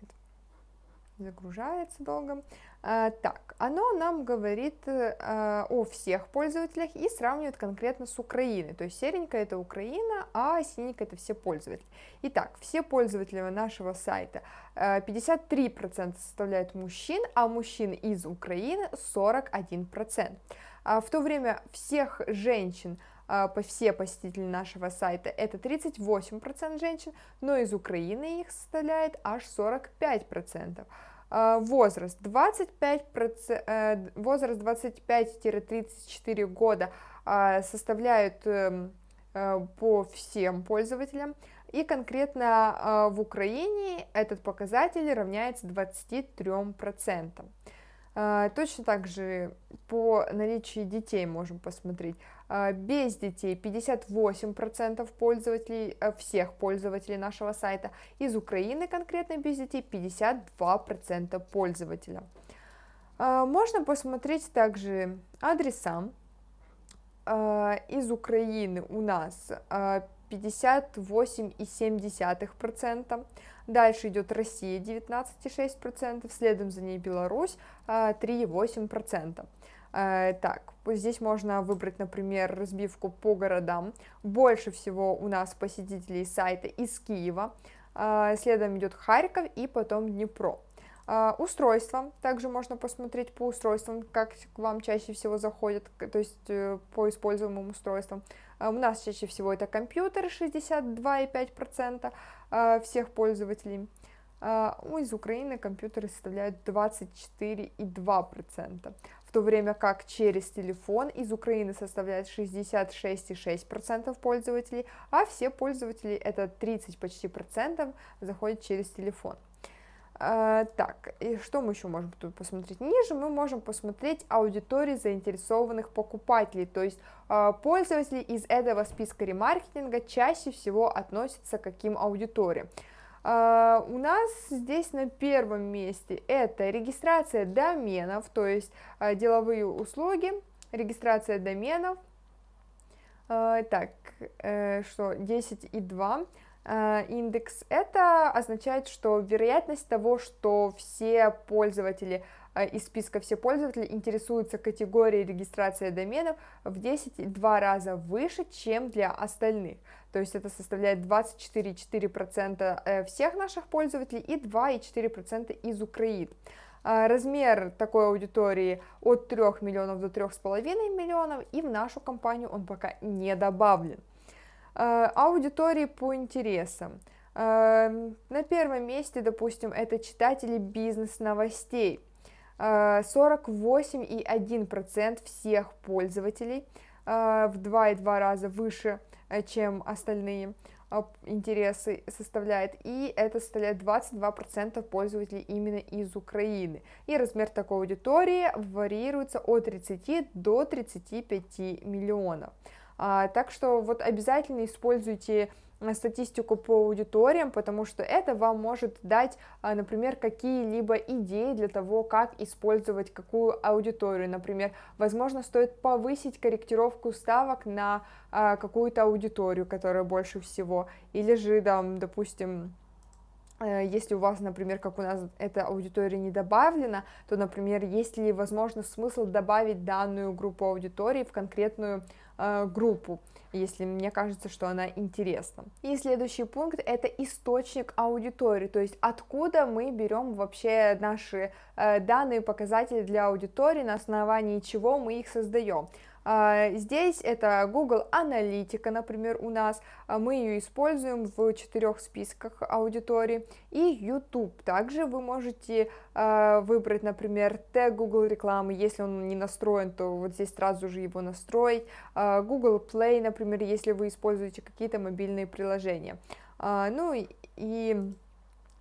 загружается долго. А, так, оно нам говорит а, о всех пользователях и сравнивает конкретно с Украиной. То есть серенькая это Украина, а синенькая это все пользователи. Итак, все пользователи нашего сайта 53% составляют мужчин, а мужчин из Украины 41%. А в то время всех женщин по все посетители нашего сайта это 38% женщин, но из Украины их составляет аж 45%. А, возраст 25 э, возраст 25-34 года а, составляют эм, э, по всем пользователям и конкретно а, в Украине этот показатель равняется 23%. А, точно так же по наличию детей можем посмотреть. А, без детей 58% пользователей, э, всех пользователей нашего сайта. Из Украины конкретно без детей 52% пользователя. А, можно посмотреть также адреса. Из Украины у нас 58,7%. Дальше идет Россия 19,6%, следом за ней Беларусь 3,8%. А, так, здесь можно выбрать, например, разбивку по городам. Больше всего у нас посетителей сайта из Киева, а, следом идет Харьков и потом Днепро. Uh, устройства, также можно посмотреть по устройствам, как к вам чаще всего заходят, то есть по используемым устройствам. У нас чаще всего это компьютеры, 62,5% всех пользователей. Из Украины компьютеры составляют 24,2%, в то время как через телефон из Украины составляет 66,6% пользователей, а все пользователи, это 30 почти процентов, заходят через телефон. Uh, так, и что мы еще можем тут посмотреть? Ниже мы можем посмотреть аудитории заинтересованных покупателей, то есть uh, пользователи из этого списка ремаркетинга чаще всего относятся к каким аудиториям. Uh, у нас здесь на первом месте это регистрация доменов, то есть деловые услуги, регистрация доменов, так, э, что 10,2 Э, индекс, это означает, что вероятность того, что все пользователи из списка все пользователи интересуются категорией регистрации доменов в 10-2 раза выше, чем для остальных. То есть это составляет 24,4% э, всех наших пользователей и 2,4% из Украины. Размер такой аудитории от 3 миллионов до 3,5 миллионов, и в нашу компанию он пока не добавлен. Э, аудитории по интересам. Э, на первом месте, допустим, это читатели бизнес-новостей. 48,1% э, всех пользователей, в 2,2 раза выше, чем остальные интересы составляет, и это составляет 22% пользователей именно из Украины. И размер такой аудитории варьируется от 30 до 35 миллионов. А, так что вот обязательно используйте статистику по аудиториям, потому что это вам может дать, например, какие-либо идеи для того, как использовать какую аудиторию. Например, возможно, стоит повысить корректировку ставок на какую-то аудиторию, которая больше всего, или же, там, допустим, Э, если у вас, например, как у нас эта аудитория не добавлена, то, например, есть ли возможно смысл добавить данную группу аудитории в конкретную группу, если мне кажется, что она интересна. И следующий пункт это источник аудитории, то есть откуда мы берем вообще наши э, данные показатели для аудитории, на основании чего мы их создаем. А, здесь это Google Аналитика, например, у нас, а, мы ее используем в четырех списках аудитории, и YouTube. Также вы можете а, выбрать, например, тег Google рекламы, если он не настроен, то вот здесь сразу же его настроить. Google Play, например, если вы используете какие-то мобильные приложения. Ну и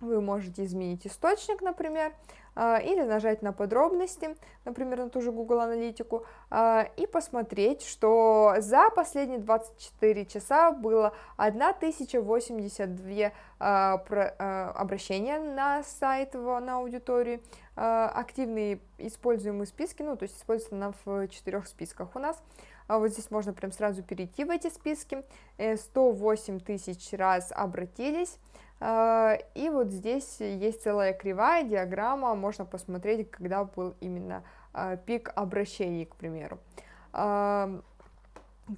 вы можете изменить источник, например, или нажать на подробности, например, на ту же Google Аналитику, а, и посмотреть, что за последние 24 часа было 1082 а, обращения на сайт, на аудиторию, активные используемые списки, ну, то есть используются она в четырех списках у нас, а вот здесь можно прям сразу перейти в эти списки, 108 э, тысяч раз обратились, а, и вот здесь есть целая кривая диаграмма, можно посмотреть, когда был именно а, пик обращений, к примеру. А,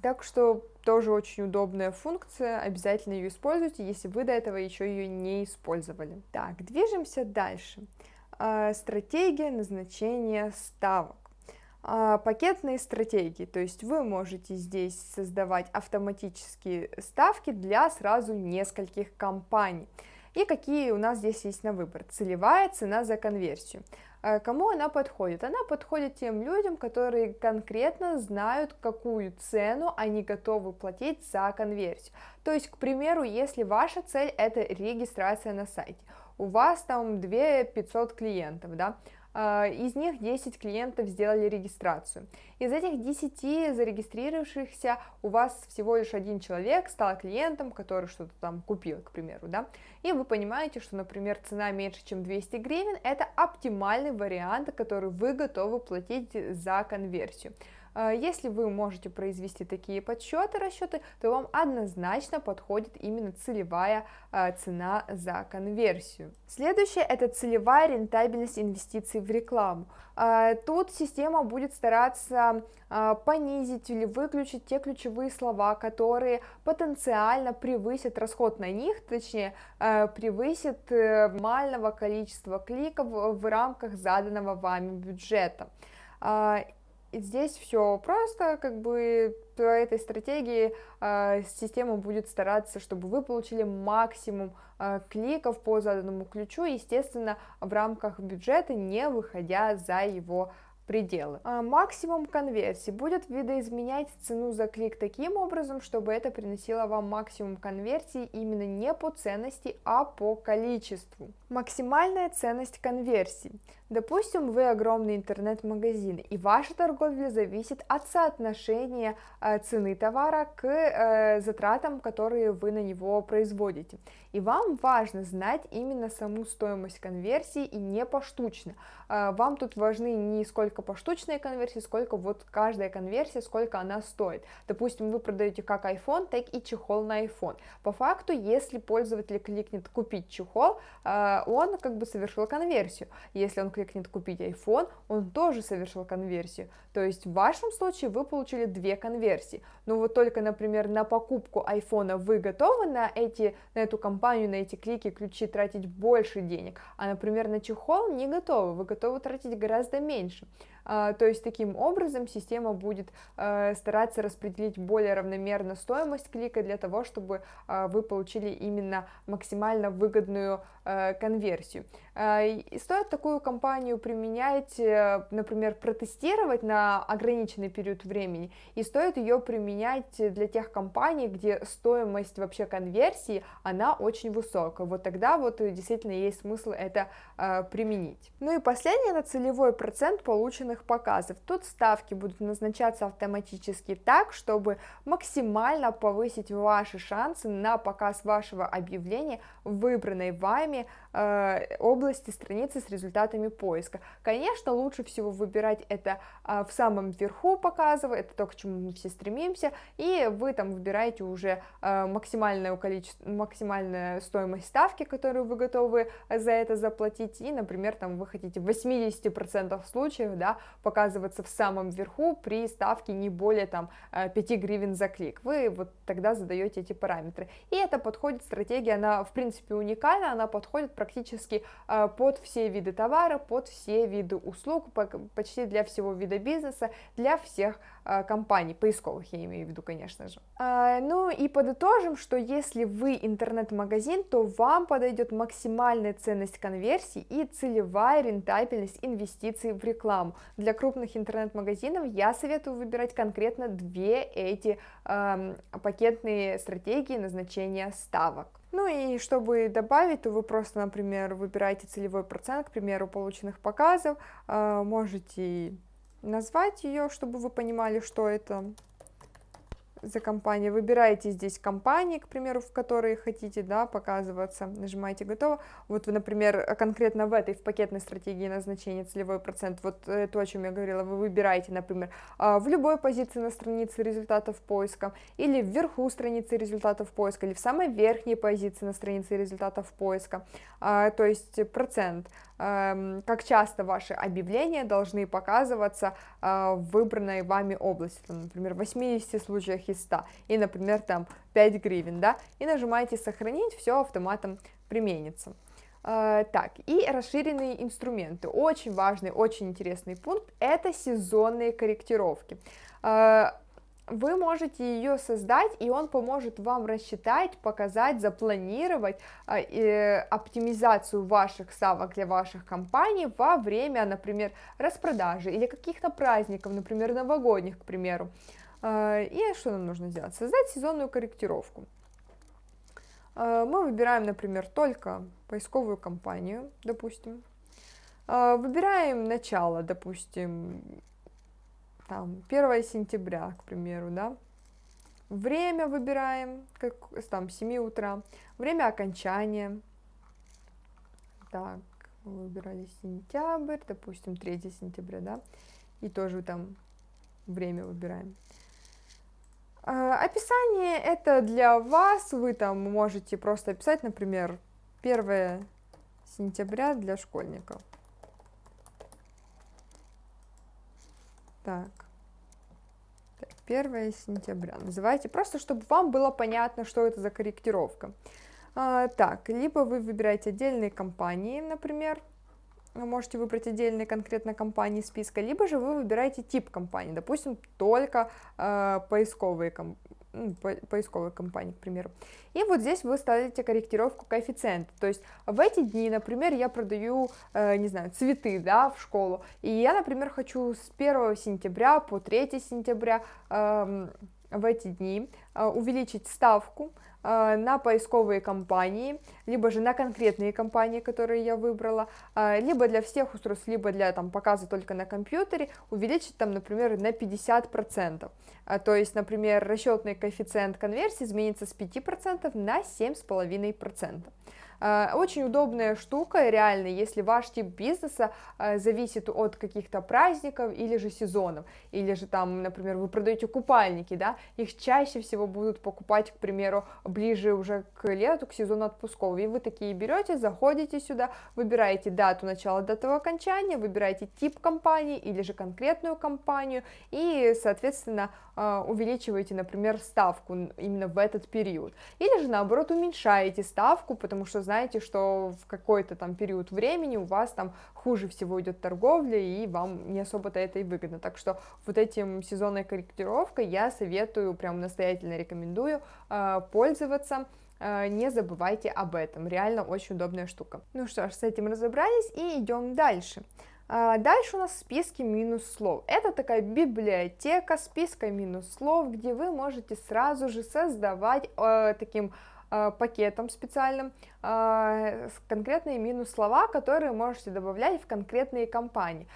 так что тоже очень удобная функция, обязательно ее используйте, если вы до этого еще ее не использовали. Так, движемся дальше. Стратегия назначения ставок. А, пакетные стратегии, то есть вы можете здесь создавать автоматические ставки для сразу нескольких компаний. И какие у нас здесь есть на выбор? Целевая цена за конверсию. А, кому она подходит? Она подходит тем людям, которые конкретно знают, какую цену они готовы платить за конверсию. То есть, к примеру, если ваша цель это регистрация на сайте, у вас там 2 500 клиентов, да, из них 10 клиентов сделали регистрацию. Из этих 10 зарегистрировавшихся у вас всего лишь один человек стал клиентом, который что-то там купил, к примеру, да, и вы понимаете, что, например, цена меньше, чем 200 гривен, это оптимальный вариант, который вы готовы платить за конверсию. А, если вы можете произвести такие подсчеты, расчеты, то вам однозначно подходит именно целевая а, цена за конверсию. Следующее это целевая рентабельность инвестиций в рекламу. А, тут система будет стараться понизить или выключить те ключевые слова, которые потенциально превысят расход на них, точнее превысят э, максимального количества кликов в рамках заданного вами бюджета здесь все просто, как бы по этой стратегии э, система будет стараться, чтобы вы получили максимум э, кликов по заданному ключу, естественно, в рамках бюджета, не выходя за его пределы. А максимум конверсии будет видоизменять цену за клик таким образом, чтобы это приносило вам максимум конверсии именно не по ценности, а по количеству. Максимальная ценность конверсии. Допустим, вы огромный интернет-магазин, и ваша торговля зависит от соотношения э, цены товара к э, затратам, которые вы на него производите. И вам важно знать именно саму стоимость конверсии и не поштучно. Э, вам тут важны не сколько поштучные конверсии, сколько вот каждая конверсия, сколько она стоит. Допустим, вы продаете как iPhone, так и чехол на iPhone. По факту, если пользователь кликнет купить чехол, он как бы совершил конверсию. Если он кликнет купить iPhone, он тоже совершил конверсию. То есть в вашем случае вы получили две конверсии. Но вот только, например, на покупку iPhone вы готовы на, эти, на эту компанию, на эти клики, ключи тратить больше денег, а, например, на чехол не готовы, вы готовы тратить гораздо меньше. А, то есть таким образом система будет э, стараться распределить более равномерно стоимость клика для того, чтобы а, вы получили именно максимально выгодную э, конверсию. А, и стоит такую компанию применять, э, например, протестировать на ограниченный период времени, и стоит ее применять для тех компаний, где стоимость вообще конверсии, она очень высокая. Вот тогда вот действительно есть смысл это применить. Ну и последнее, это целевой процент полученного полученных показов. Тут ставки будут назначаться автоматически так, чтобы максимально повысить ваши шансы на показ вашего объявления в выбранной вами э, области страницы с результатами поиска. Конечно, лучше всего выбирать это э, в самом верху показа, это то, к чему мы все стремимся, и вы там выбираете уже э, максимальное количество, максимальная стоимость ставки, которую вы готовы за это заплатить, и, например, там вы хотите в 80% случаев, да, показываться в самом верху при ставке не более там 5 э, гривен за клик. Вы вот тогда задаете эти параметры. И это подходит, стратегия, она в принципе уникальна, она подходит практически э, под все виды товара, под все виды услуг, почти для всего вида бизнеса, для всех компаний, поисковых я имею в виду, конечно же. Ну и подытожим, что если вы интернет-магазин, то вам подойдет максимальная ценность конверсии и целевая рентабельность инвестиций в рекламу. Для крупных интернет-магазинов я советую выбирать конкретно две эти э, пакетные стратегии назначения ставок. Ну и чтобы добавить, то вы просто, например, выбираете целевой процент, к примеру, полученных показов, э, можете назвать ее, чтобы вы понимали, что это за компания. Выбираете здесь компании, к примеру, в которые хотите да, показываться, нажимаете «Готово». Вот вы, например, конкретно в этой, в пакетной стратегии назначения целевой процент, вот то, о чем я говорила, вы выбираете, например, а, в любой позиции на странице результатов поиска, или вверху страницы результатов поиска, или в самой верхней позиции на странице результатов поиска, а, то есть процент. Эм, как часто ваши объявления должны показываться э, в выбранной вами области, там, например, в 80 случаях из 100, и, например, там 5 гривен, да, и нажимаете «Сохранить», все автоматом применится. Uh, так, и расширенные инструменты. Очень важный, очень интересный пункт – это сезонные корректировки. Вы можете ее создать, и он поможет вам рассчитать, показать, запланировать э, оптимизацию ваших ставок для ваших компаний во время, например, распродажи или каких-то праздников, например, новогодних, к примеру. Э, и что нам нужно сделать? Создать сезонную корректировку. Э, мы выбираем, например, только поисковую компанию, допустим. Выбираем начало, допустим, там 1 сентября, к примеру, да, время выбираем, как там 7 утра, время окончания, так, выбирали сентябрь, допустим, 3 сентября, да, и тоже там время выбираем. А, описание это для вас, вы там можете просто описать, например, 1 сентября для школьников. Так. 1 сентября. Называйте просто, чтобы вам было понятно, что это за корректировка. А, так, либо вы выбираете отдельные компании, например, можете выбрать отдельные конкретно компании списка, либо же вы выбираете тип компании, допустим, только э, поисковые компании поисковой компании, к примеру. И вот здесь вы ставите корректировку коэффициента, то есть в эти дни, например, я продаю, э, не знаю, цветы, да, в школу, и я, например, хочу с 1 сентября по 3 сентября э, в эти дни э, увеличить ставку, Э, на поисковые компании, либо же на конкретные компании, которые я выбрала, э, либо для всех устройств, либо для там, показа только на компьютере, увеличить там, например, на 50%. Э, то есть, например, расчетный коэффициент конверсии изменится с 5% на 7,5%. Э, очень удобная штука, реально, если ваш тип бизнеса э, зависит от каких-то праздников или же сезонов, или же там, например, вы продаете купальники, да, их чаще всего будут покупать, к примеру, ближе уже к лету, к сезону отпусков, и вы такие берете, заходите сюда, выбираете дату начала, дату окончания, выбираете тип компании или же конкретную компанию, и, соответственно, э, увеличиваете, например, ставку именно в этот период, или же, наоборот, уменьшаете ставку, потому что, знаете, что в какой-то там период времени у вас там хуже всего идет торговля, и вам не особо-то это и выгодно. Так что вот этим сезонной корректировкой я советую, прям настоятельно рекомендую э, пользоваться э, не забывайте об этом, реально очень удобная штука. Ну что ж, с этим разобрались и идем дальше. А, дальше у нас списки минус слов. Это такая библиотека списка минус слов, где вы можете сразу же создавать э, таким пакетом специальным, конкретные минус-слова, которые можете добавлять в конкретные компании.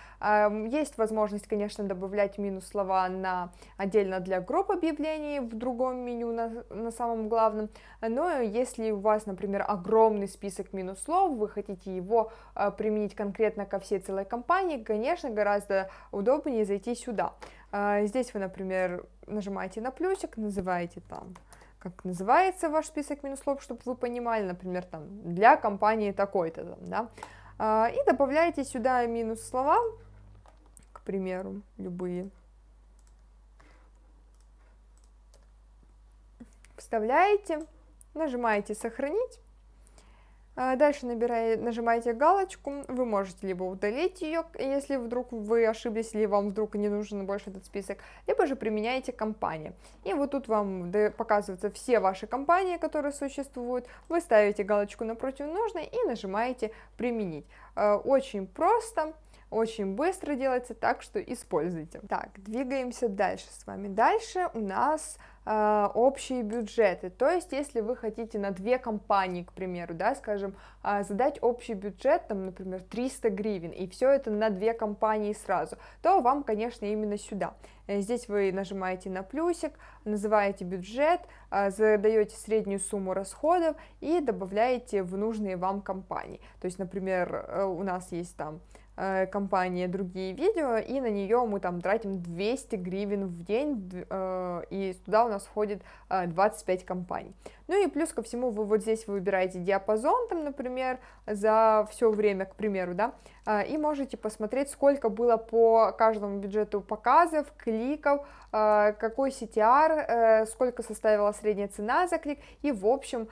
Есть возможность, конечно, добавлять минус-слова на, отдельно для групп объявлений в другом меню на, на самом главном, но если у вас, например, огромный список минус-слов, вы хотите его применить конкретно ко всей целой компании, конечно, гораздо удобнее зайти сюда. Здесь вы, например, нажимаете на плюсик, называете там как называется ваш список минус-слов, чтобы вы понимали, например, там, для компании такой-то, да, а, и добавляете сюда минус-слова, к примеру, любые, вставляете, нажимаете «Сохранить», дальше набираете, нажимаете галочку, вы можете либо удалить ее, если вдруг вы ошиблись, или вам вдруг не нужен больше этот список, либо же применяете компании. И вот тут вам показываются все ваши компании, которые существуют, вы ставите галочку напротив нужной и нажимаете «Применить». А, очень просто, очень быстро делается, так что используйте. Так, двигаемся дальше с вами. Дальше у нас э, общие бюджеты, то есть если вы хотите на две компании, к примеру, да, скажем, э, задать общий бюджет, там, например, 300 гривен, и все это на две компании сразу, то вам, конечно, именно сюда. Э, здесь вы нажимаете на плюсик, называете бюджет, э, задаете среднюю сумму расходов и добавляете в нужные вам компании. То есть, например, э, у нас есть там Э, компания другие видео, и на нее мы там тратим 200 гривен в день, э, и туда у нас входит 25 э, компаний. Ну и плюс ко всему вы вот здесь выбираете диапазон, там, например, за все время, к примеру, да, и можете посмотреть, сколько было по каждому бюджету показов, кликов, какой CTR, сколько составила средняя цена за клик, и в общем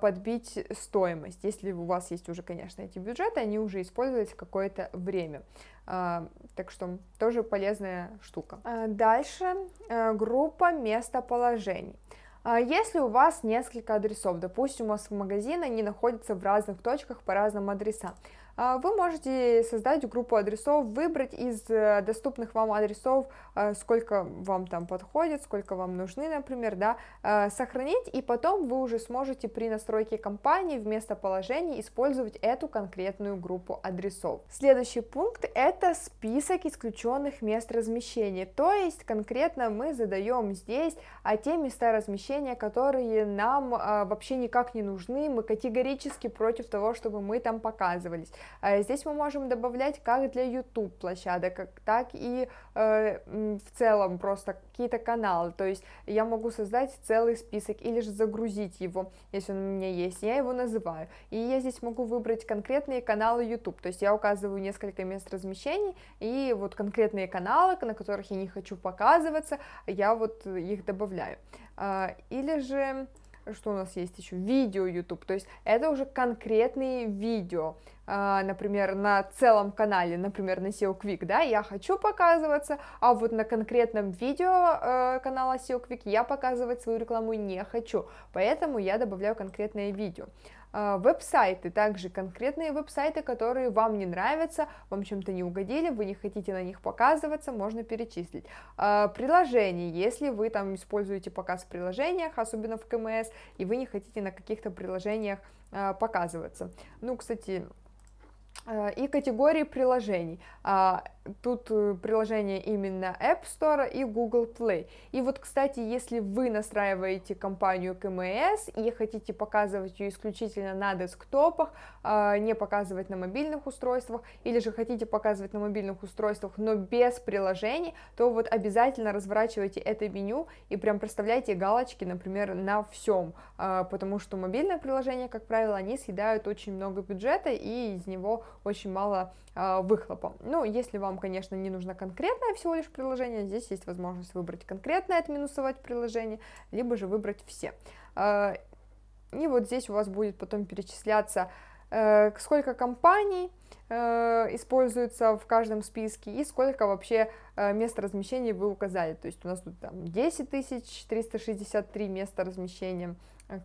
подбить стоимость. Если у вас есть уже, конечно, эти бюджеты, они уже использовались какое-то время. Так что тоже полезная штука. Дальше э, группа местоположений. Если у вас несколько адресов, допустим, у вас магазин, они находятся в разных точках по разным адресам, вы можете создать группу адресов, выбрать из э, доступных вам адресов, э, сколько вам там подходит, сколько вам нужны, например, да, э, сохранить, и потом вы уже сможете при настройке компании в местоположении использовать эту конкретную группу адресов. Следующий пункт – это список исключенных мест размещения, то есть конкретно мы задаем здесь а, те места размещения, которые нам а, вообще никак не нужны, мы категорически против того, чтобы мы там показывались. Э, здесь мы можем добавлять как для YouTube площадок, так и э, в целом просто какие-то каналы, то есть я могу создать целый список или же загрузить его, если он у меня есть, я его называю, и я здесь могу выбрать конкретные каналы YouTube, то есть я указываю несколько мест размещений, и вот конкретные каналы, на которых я не хочу показываться, я вот их добавляю, э, или же что у нас есть еще, видео YouTube, то есть это уже конкретные видео, а, например, на целом канале, например, на SEO Quick, да, я хочу показываться, а вот на конкретном видео э, канала SEO Quick я показывать свою рекламу не хочу, поэтому я добавляю конкретное видео. А, веб-сайты, также конкретные веб-сайты, которые вам не нравятся, вам чем-то не угодили, вы не хотите на них показываться, можно перечислить. А, приложения, если вы там используете показ в приложениях, особенно в КМС, и вы не хотите на каких-то приложениях показываться. Ну, кстати, и категории приложений. Тут э, приложение именно App Store и Google Play. И вот, кстати, если вы настраиваете компанию КМС и хотите показывать ее исключительно на десктопах, а, не показывать на мобильных устройствах, или же хотите показывать на мобильных устройствах, но без приложений, то вот обязательно разворачивайте это меню и прям проставляйте галочки, например, на всем, а, потому что мобильное приложение, как правило, они съедают очень много бюджета и из него очень мало э, выхлопа. Ну, если вам, конечно, не нужно конкретное всего лишь приложение, здесь есть возможность выбрать конкретное, отминусовать приложение, либо же выбрать все. Э, и вот здесь у вас будет потом перечисляться, э, сколько компаний, используется в каждом списке и сколько вообще мест размещения вы указали. То есть у нас тут там 10 363 места размещения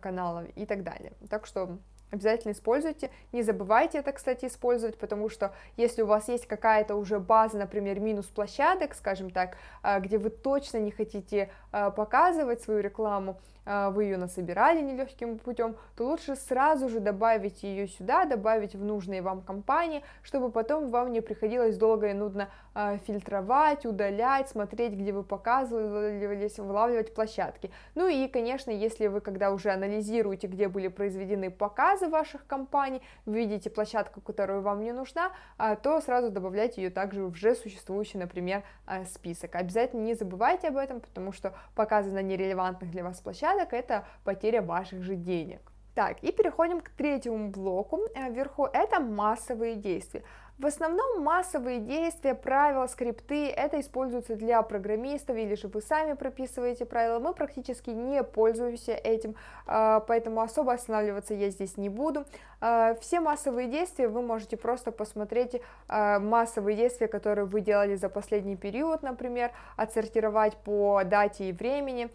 каналов и так далее. Так что Обязательно используйте. Не забывайте это, кстати, использовать, потому что если у вас есть какая-то уже база, например, минус площадок, скажем так, а, где вы точно не хотите а, показывать свою рекламу, вы ее насобирали нелегким путем, то лучше сразу же добавить ее сюда, добавить в нужные вам компании, чтобы потом вам не приходилось долго и нудно э, фильтровать, удалять, смотреть, где вы показывались, вылавливать площадки. Ну и, конечно, если вы, когда уже анализируете, где были произведены показы ваших компаний, видите площадку, которая вам не нужна, э, то сразу добавляйте ее также в уже существующий, например, список. Обязательно не забывайте об этом, потому что показы на нерелевантных для вас площадок – это потеря ваших же денег. Так, и переходим к третьему блоку. Э, вверху это массовые действия. В основном массовые действия, правила, скрипты, это используются для программистов, или же вы сами прописываете правила, мы практически не пользуемся этим, а, поэтому особо останавливаться я здесь не буду. А, все массовые действия вы можете просто посмотреть, а, массовые действия, которые вы делали за последний период, например, отсортировать по дате и времени,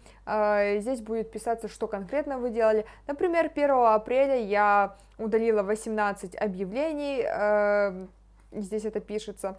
здесь будет писаться, что конкретно вы делали, например, 1 апреля я удалила 18 объявлений, здесь это пишется,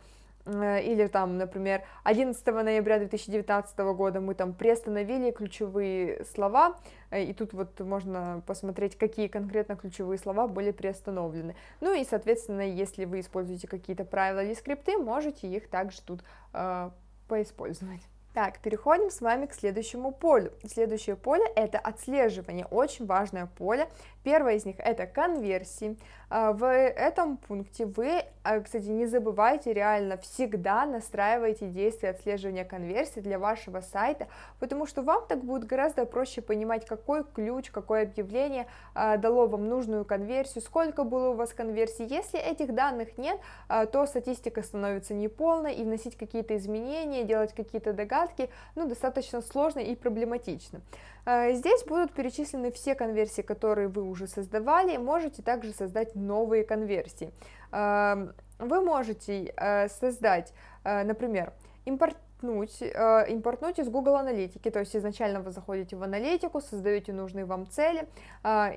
или там, например, 11 ноября 2019 года мы там приостановили ключевые слова, э, и тут вот можно посмотреть, какие конкретно ключевые слова были приостановлены. Ну и, соответственно, если вы используете какие-то правила или скрипты, можете их также тут э, поиспользовать. Так, переходим с вами к следующему полю. Следующее поле это отслеживание, очень важное поле. Первое из них это конверсии. А, в этом пункте вы, а, кстати, не забывайте реально всегда настраивайте действия отслеживания конверсии для вашего сайта, потому что вам так будет гораздо проще понимать, какой ключ, какое объявление а, дало вам нужную конверсию, сколько было у вас конверсий. Если этих данных нет, то статистика становится неполной, и вносить какие-то изменения, делать какие-то догадки, ну, достаточно сложно и проблематично. Здесь будут перечислены все конверсии, которые вы уже создавали, можете также создать новые конверсии. Эм, вы можете э, создать, э, например, импортнуть, э, импортнуть из Google аналитики, то есть изначально вы заходите в аналитику, создаете нужные вам цели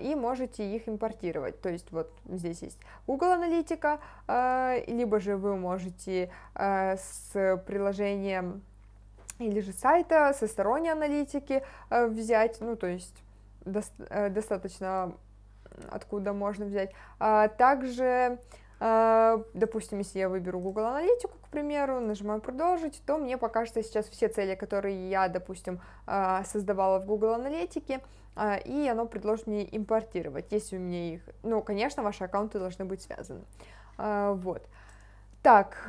и можете их импортировать, то есть вот здесь есть Google аналитика, либо же вы можете с приложением или же сайта со сторонней аналитики взять, ну то есть достаточно откуда можно взять. А, также, а, допустим, если я выберу Google Аналитику, к примеру, нажимаю «Продолжить», то мне покажется сейчас все цели, которые я, допустим, создавала в Google Аналитике, и оно предложит мне импортировать, если у меня их... Ну, конечно, ваши аккаунты должны быть связаны. Вот. Так,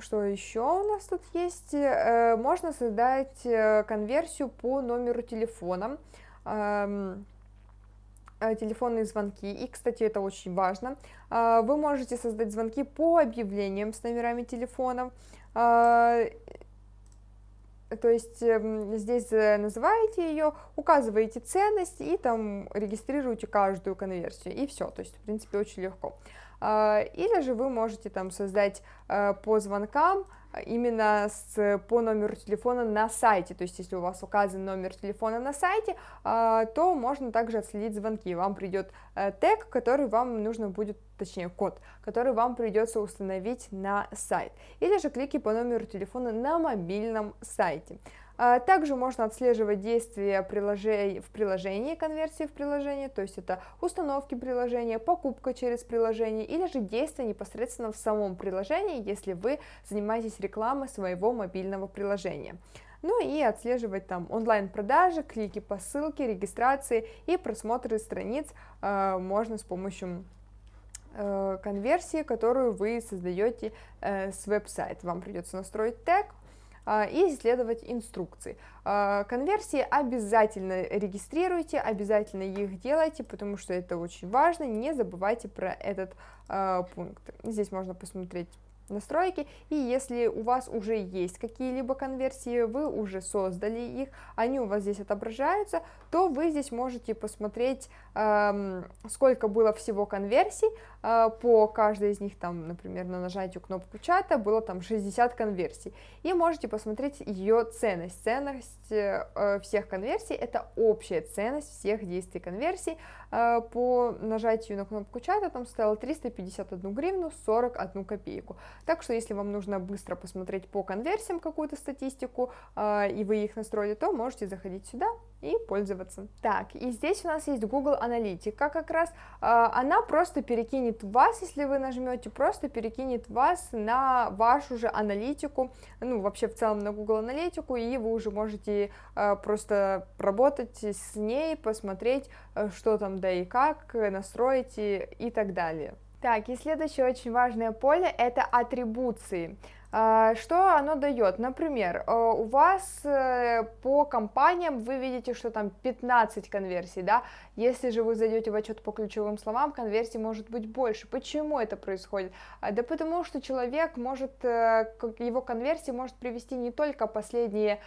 что еще у нас тут есть? Э, можно создать э, конверсию по номеру телефона. Э, телефонные звонки, и, кстати, это очень важно, вы можете создать звонки по объявлениям с номерами телефонов, то есть эм, здесь называете ее, указываете ценность и там регистрируете каждую конверсию, и все, то есть, в принципе, очень легко. А, или же вы можете там создать э, по звонкам именно с, по номеру телефона на сайте, то есть если у вас указан номер телефона на сайте, а, то можно также отследить звонки, вам придет э, тег, который вам нужно будет, точнее код, который вам придется установить на сайт, или же клики по номеру телефона на мобильном сайте. А, также можно отслеживать действия в приложении, конверсии в приложении, то есть это установки приложения, покупка через приложение или же действия непосредственно в самом приложении, если вы занимаетесь рекламой своего мобильного приложения. Ну и отслеживать там онлайн-продажи, клики по ссылке, регистрации и просмотры страниц э, можно с помощью э, конверсии, которую вы создаете э, с веб-сайта. Вам придется настроить тег, и исследовать инструкции. А, конверсии обязательно регистрируйте, обязательно их делайте, потому что это очень важно, не забывайте про этот а, пункт. Здесь можно посмотреть настройки, и если у вас уже есть какие-либо конверсии, вы уже создали их, они у вас здесь отображаются, то вы здесь можете посмотреть, сколько было всего конверсий, по каждой из них, там, например, на нажатию кнопку чата было там 60 конверсий, и можете посмотреть ее ценность. Ценность э, всех конверсий – это общая ценность всех действий конверсий, э, по нажатию на кнопку чата там стояло 351 гривну 41 копейку. Так что если вам нужно быстро посмотреть по конверсиям какую-то статистику, э, и вы их настроили, то можете заходить сюда и пользоваться. Так, и здесь у нас есть Google Аналитика, как раз она просто перекинет вас, если вы нажмете, просто перекинет вас на вашу же аналитику, ну, вообще в целом на Google Аналитику, и вы уже можете просто работать с ней, посмотреть, что там да и как, настроить и, и так далее. Так, и следующее очень важное поле – это атрибуции. А, что оно дает? Например, э, у вас э, по компаниям вы видите, что там 15 конверсий, да? Если же вы зайдете в отчет по ключевым словам, конверсий может быть больше. Почему это происходит? А, да потому что человек может, э, его конверсии может привести не только последнее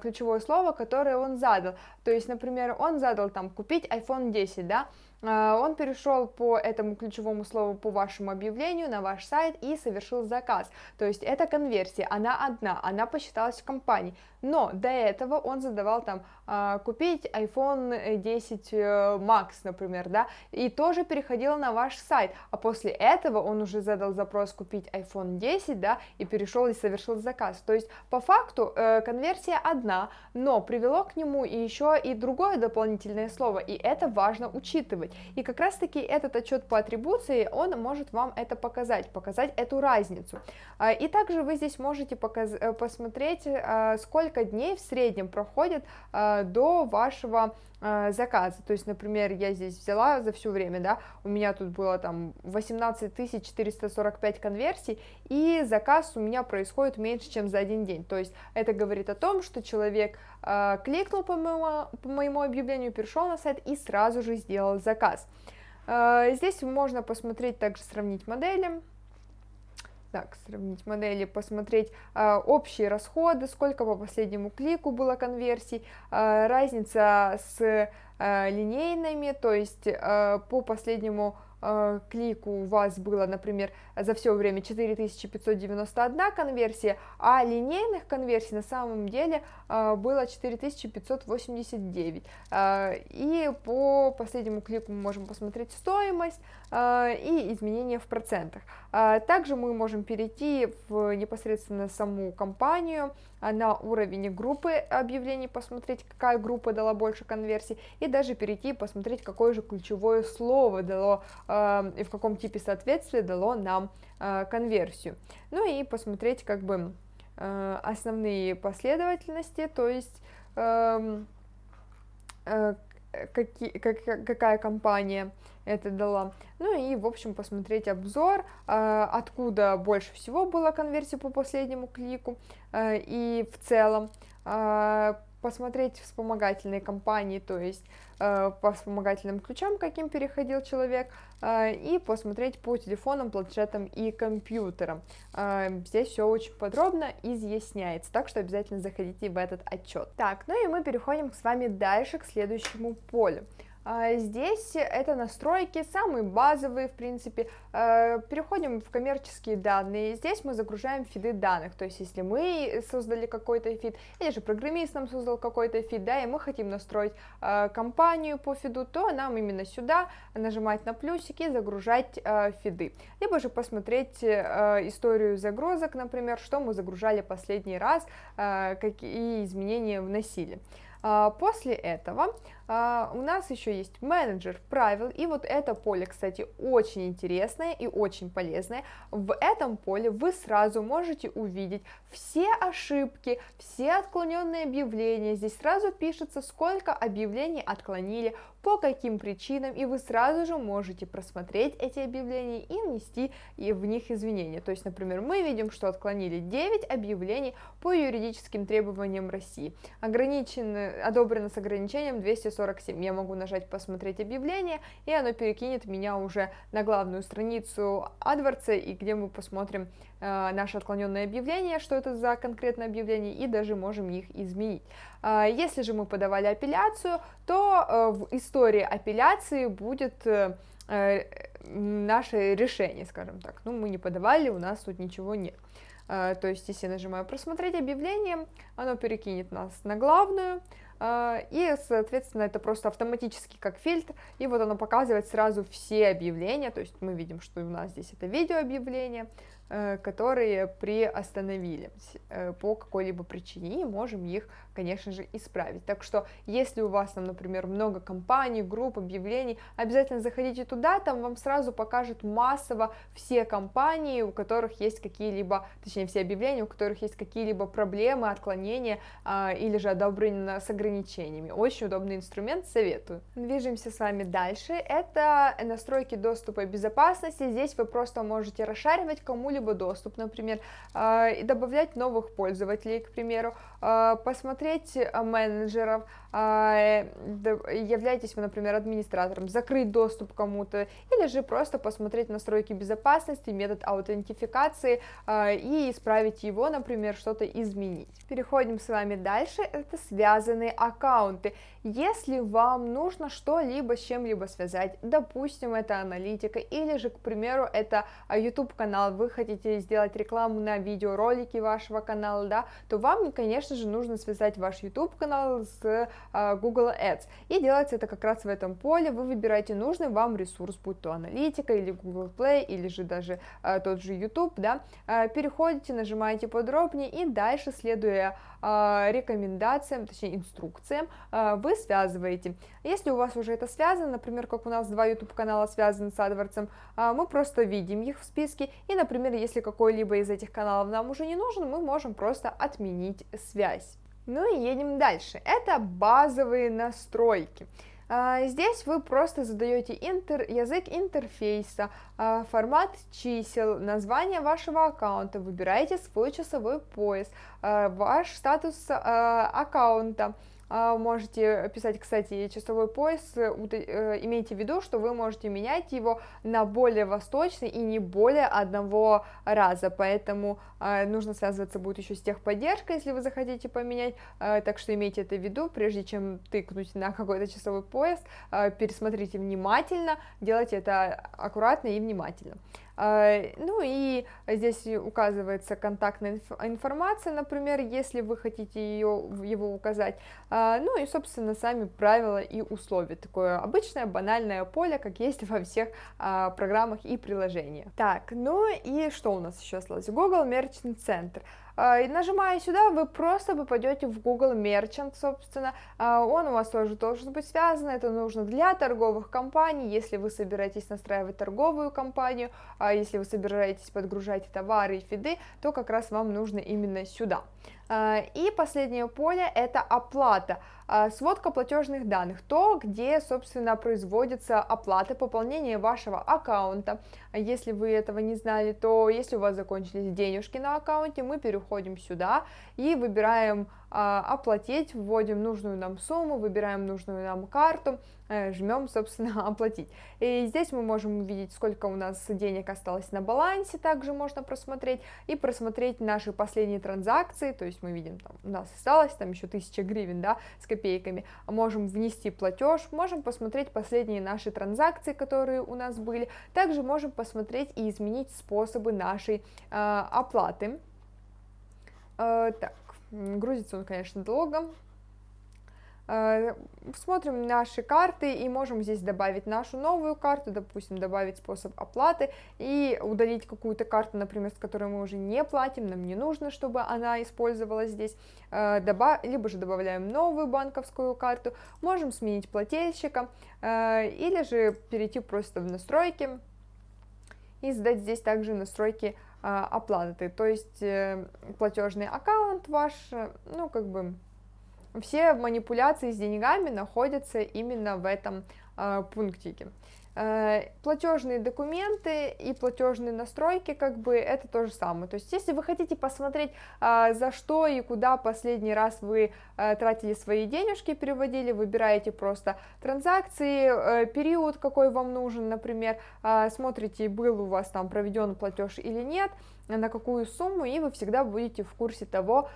ключевое слово, которое он задал. То есть, например, он задал там купить iPhone 10, да? А, он перешел по этому ключевому слову по вашему объявлению на ваш сайт и совершил заказ. То есть это конверсия, она одна, она посчиталась в компании. Но до этого он задавал там а, купить iPhone 10 э, Max, например, да, и тоже переходил на ваш сайт, а после этого он уже задал запрос купить iPhone 10, да, и перешел и совершил заказ. То есть по факту э, конверсия одна, но привело к нему еще и другое дополнительное слово, и это важно учитывать. И как раз таки этот отчет по атрибуции, он может вам это показать, показать эту разницу. А, и также вы здесь можете показ э, посмотреть, сколько сколько дней в среднем проходит э, до вашего э, заказа. То есть, например, я здесь взяла за все время, да, у меня тут было там 18 445 конверсий, и заказ у меня происходит меньше, чем за один день. То есть, это говорит о том, что человек э, кликнул по моему, по моему объявлению, перешел на сайт и сразу же сделал заказ. Э, здесь можно посмотреть, также сравнить модели так, сравнить модели, посмотреть э, общие расходы, сколько по последнему клику было конверсий, э, разница с э, линейными, то есть э, по последнему э, клику у вас было, например, за все время 4591 конверсия, а линейных конверсий на самом деле э, было 4589. Э, и по последнему клику мы можем посмотреть стоимость и изменения в процентах. Э, также мы можем перейти в непосредственно саму компанию, на уровень группы объявлений, посмотреть, какая группа дала больше конверсий, и даже перейти и посмотреть, какое же ключевое слово дало э, и в каком типе соответствия дало нам э, конверсию. Ну и посмотреть как бы э, основные последовательности, то есть эм, э, какие, как, какая компания это дала. Ну и, в общем, посмотреть обзор, э, откуда больше всего было конверсии по последнему клику э, и в целом э, посмотреть вспомогательные компании, то есть э, по вспомогательным ключам, каким переходил человек, э, и посмотреть по телефонам, планшетам и компьютерам. Э, здесь все очень подробно изъясняется, так что обязательно заходите в этот отчет. Так, ну и мы переходим с вами дальше к следующему полю. А, здесь это настройки, самые базовые, в принципе. А, переходим в коммерческие данные. Здесь мы загружаем фиды данных. То есть, если мы создали какой-то фид, или же программист нам создал какой-то фид, да, и мы хотим настроить а, компанию по фиду, то нам именно сюда нажимать на плюсики, загружать фиды. Либо же посмотреть историю загрузок, например, что мы загружали последний раз, какие изменения вносили. После этого а, у нас еще есть менеджер правил, и вот это поле, кстати, очень интересное и очень полезное. В этом поле вы сразу можете увидеть все ошибки, все отклоненные объявления. Здесь сразу пишется, сколько объявлений отклонили, по каким причинам, и вы сразу же можете просмотреть эти объявления и внести в них изменения. То есть, например, мы видим, что отклонили 9 объявлений по юридическим требованиям России. Ограничено, одобрено с ограничением 240 47. Я могу нажать «Посмотреть объявление», и оно перекинет меня уже на главную страницу AdWords, и где мы посмотрим э, наше отклоненное объявление, что это за конкретное объявление, и даже можем их изменить. Э, если же мы подавали апелляцию, то э, в истории апелляции будет... Э, э наше решение, скажем так. Ну, мы не подавали, у нас тут ничего нет. Uh, то есть, если я нажимаю «Просмотреть объявление», оно перекинет нас на главную и, соответственно, это просто автоматически как фильтр, и вот оно показывает сразу все объявления, то есть мы видим, что у нас здесь это видеообъявление, Э, которые приостановили э, по какой-либо причине, и можем их, конечно же, исправить. Так что, если у вас там, например, много компаний, групп, объявлений, обязательно заходите туда, там вам сразу покажут массово все компании, у которых есть какие-либо, точнее, все объявления, у которых есть какие-либо проблемы, отклонения а, или же одобрения с ограничениями. Очень удобный инструмент, советую. Движемся с вами дальше. Это настройки доступа и безопасности. Здесь вы просто можете расшаривать кому-либо доступ, например, а, и добавлять новых пользователей, к примеру, посмотреть а, менеджеров, являетесь вы, например, администратором, закрыть доступ кому-то, или же просто посмотреть настройки безопасности, метод аутентификации и исправить его, например, что-то изменить. Переходим с вами дальше, это связанные аккаунты. Если вам нужно что-либо с чем-либо связать, допустим, это аналитика, или же, к примеру, это YouTube канал, вы хотите сделать рекламу на видеоролики вашего канала, да, то вам, конечно же, нужно связать ваш YouTube канал с uh, Google Ads. И делается это как раз в этом поле, вы выбираете нужный вам ресурс, будь то аналитика или Google Play, или же даже uh, тот же YouTube, да, uh, переходите, нажимаете подробнее и дальше, следуя рекомендациям, точнее инструкциям, вы связываете. Если у вас уже это связано, например, как у нас два YouTube канала связаны с AdWords, мы просто видим их в списке, и, например, если какой-либо из этих каналов нам уже не нужен, мы можем просто отменить связь. Ну и едем дальше. Это базовые настройки. А, здесь вы просто задаете интер, язык интерфейса, а, формат чисел, название вашего аккаунта, выбираете свой часовой пояс, а, ваш статус аккаунта, можете писать, кстати, часовой пояс, э, э, имейте в виду, что вы можете менять его на более восточный и не более одного раза, поэтому а, нужно связываться будет еще с техподдержкой, если вы захотите поменять, а, так что имейте это в виду, прежде чем тыкнуть на какой-то часовой пояс, пересмотрите внимательно, делайте это аккуратно и внимательно. А, ну и здесь указывается контактная информация, например, если вы хотите ее, его указать. А, ну и, собственно, сами правила и условия. Такое обычное банальное поле, как есть во всех а, программах и приложениях. Так, ну и что у нас еще осталось? Google Merchant Center. А, и нажимая сюда, вы просто попадете в Google Merchant, собственно, а, он у вас тоже должен быть связан, это нужно для торговых компаний, если вы собираетесь настраивать торговую компанию, а если вы собираетесь подгружать товары и фиды, то как раз вам нужно именно сюда. А, и последнее поле это оплата, а, сводка платежных данных, то, где, собственно, производится оплата, пополнение вашего аккаунта. Если вы этого не знали, то если у вас закончились денежки на аккаунте, мы переходим сюда и выбираем а, оплатить, вводим нужную нам сумму, выбираем нужную нам карту, э, жмем, собственно, оплатить. И здесь мы можем увидеть, сколько у нас денег осталось на балансе, также можно просмотреть, и просмотреть наши последние транзакции, то есть мы видим, там, у нас осталось там еще 1000 гривен, да, с копейками, можем внести платеж, можем посмотреть последние наши транзакции, которые у нас были, также можем посмотреть и изменить способы нашей э, оплаты. Э, так, Грузится он, конечно, долго. Э, смотрим наши карты и можем здесь добавить нашу новую карту, допустим, добавить способ оплаты и удалить какую-то карту, например, с которой мы уже не платим, нам не нужно, чтобы она использовалась здесь, э, либо же добавляем новую банковскую карту, можем сменить плательщика э, или же перейти просто в настройки и сдать здесь также настройки оплаты, то есть э, платежный аккаунт ваш, ну, как бы, все манипуляции с деньгами находятся именно в этом э, пунктике. Э, платежные документы и платежные настройки, как бы это то же самое. То есть, если вы хотите посмотреть, э, за что и куда последний раз вы э, тратили свои денежки, переводили, выбираете просто транзакции, период, какой вам нужен, например, смотрите, был у вас там проведен платеж или нет, на какую сумму, и вы всегда будете в курсе того,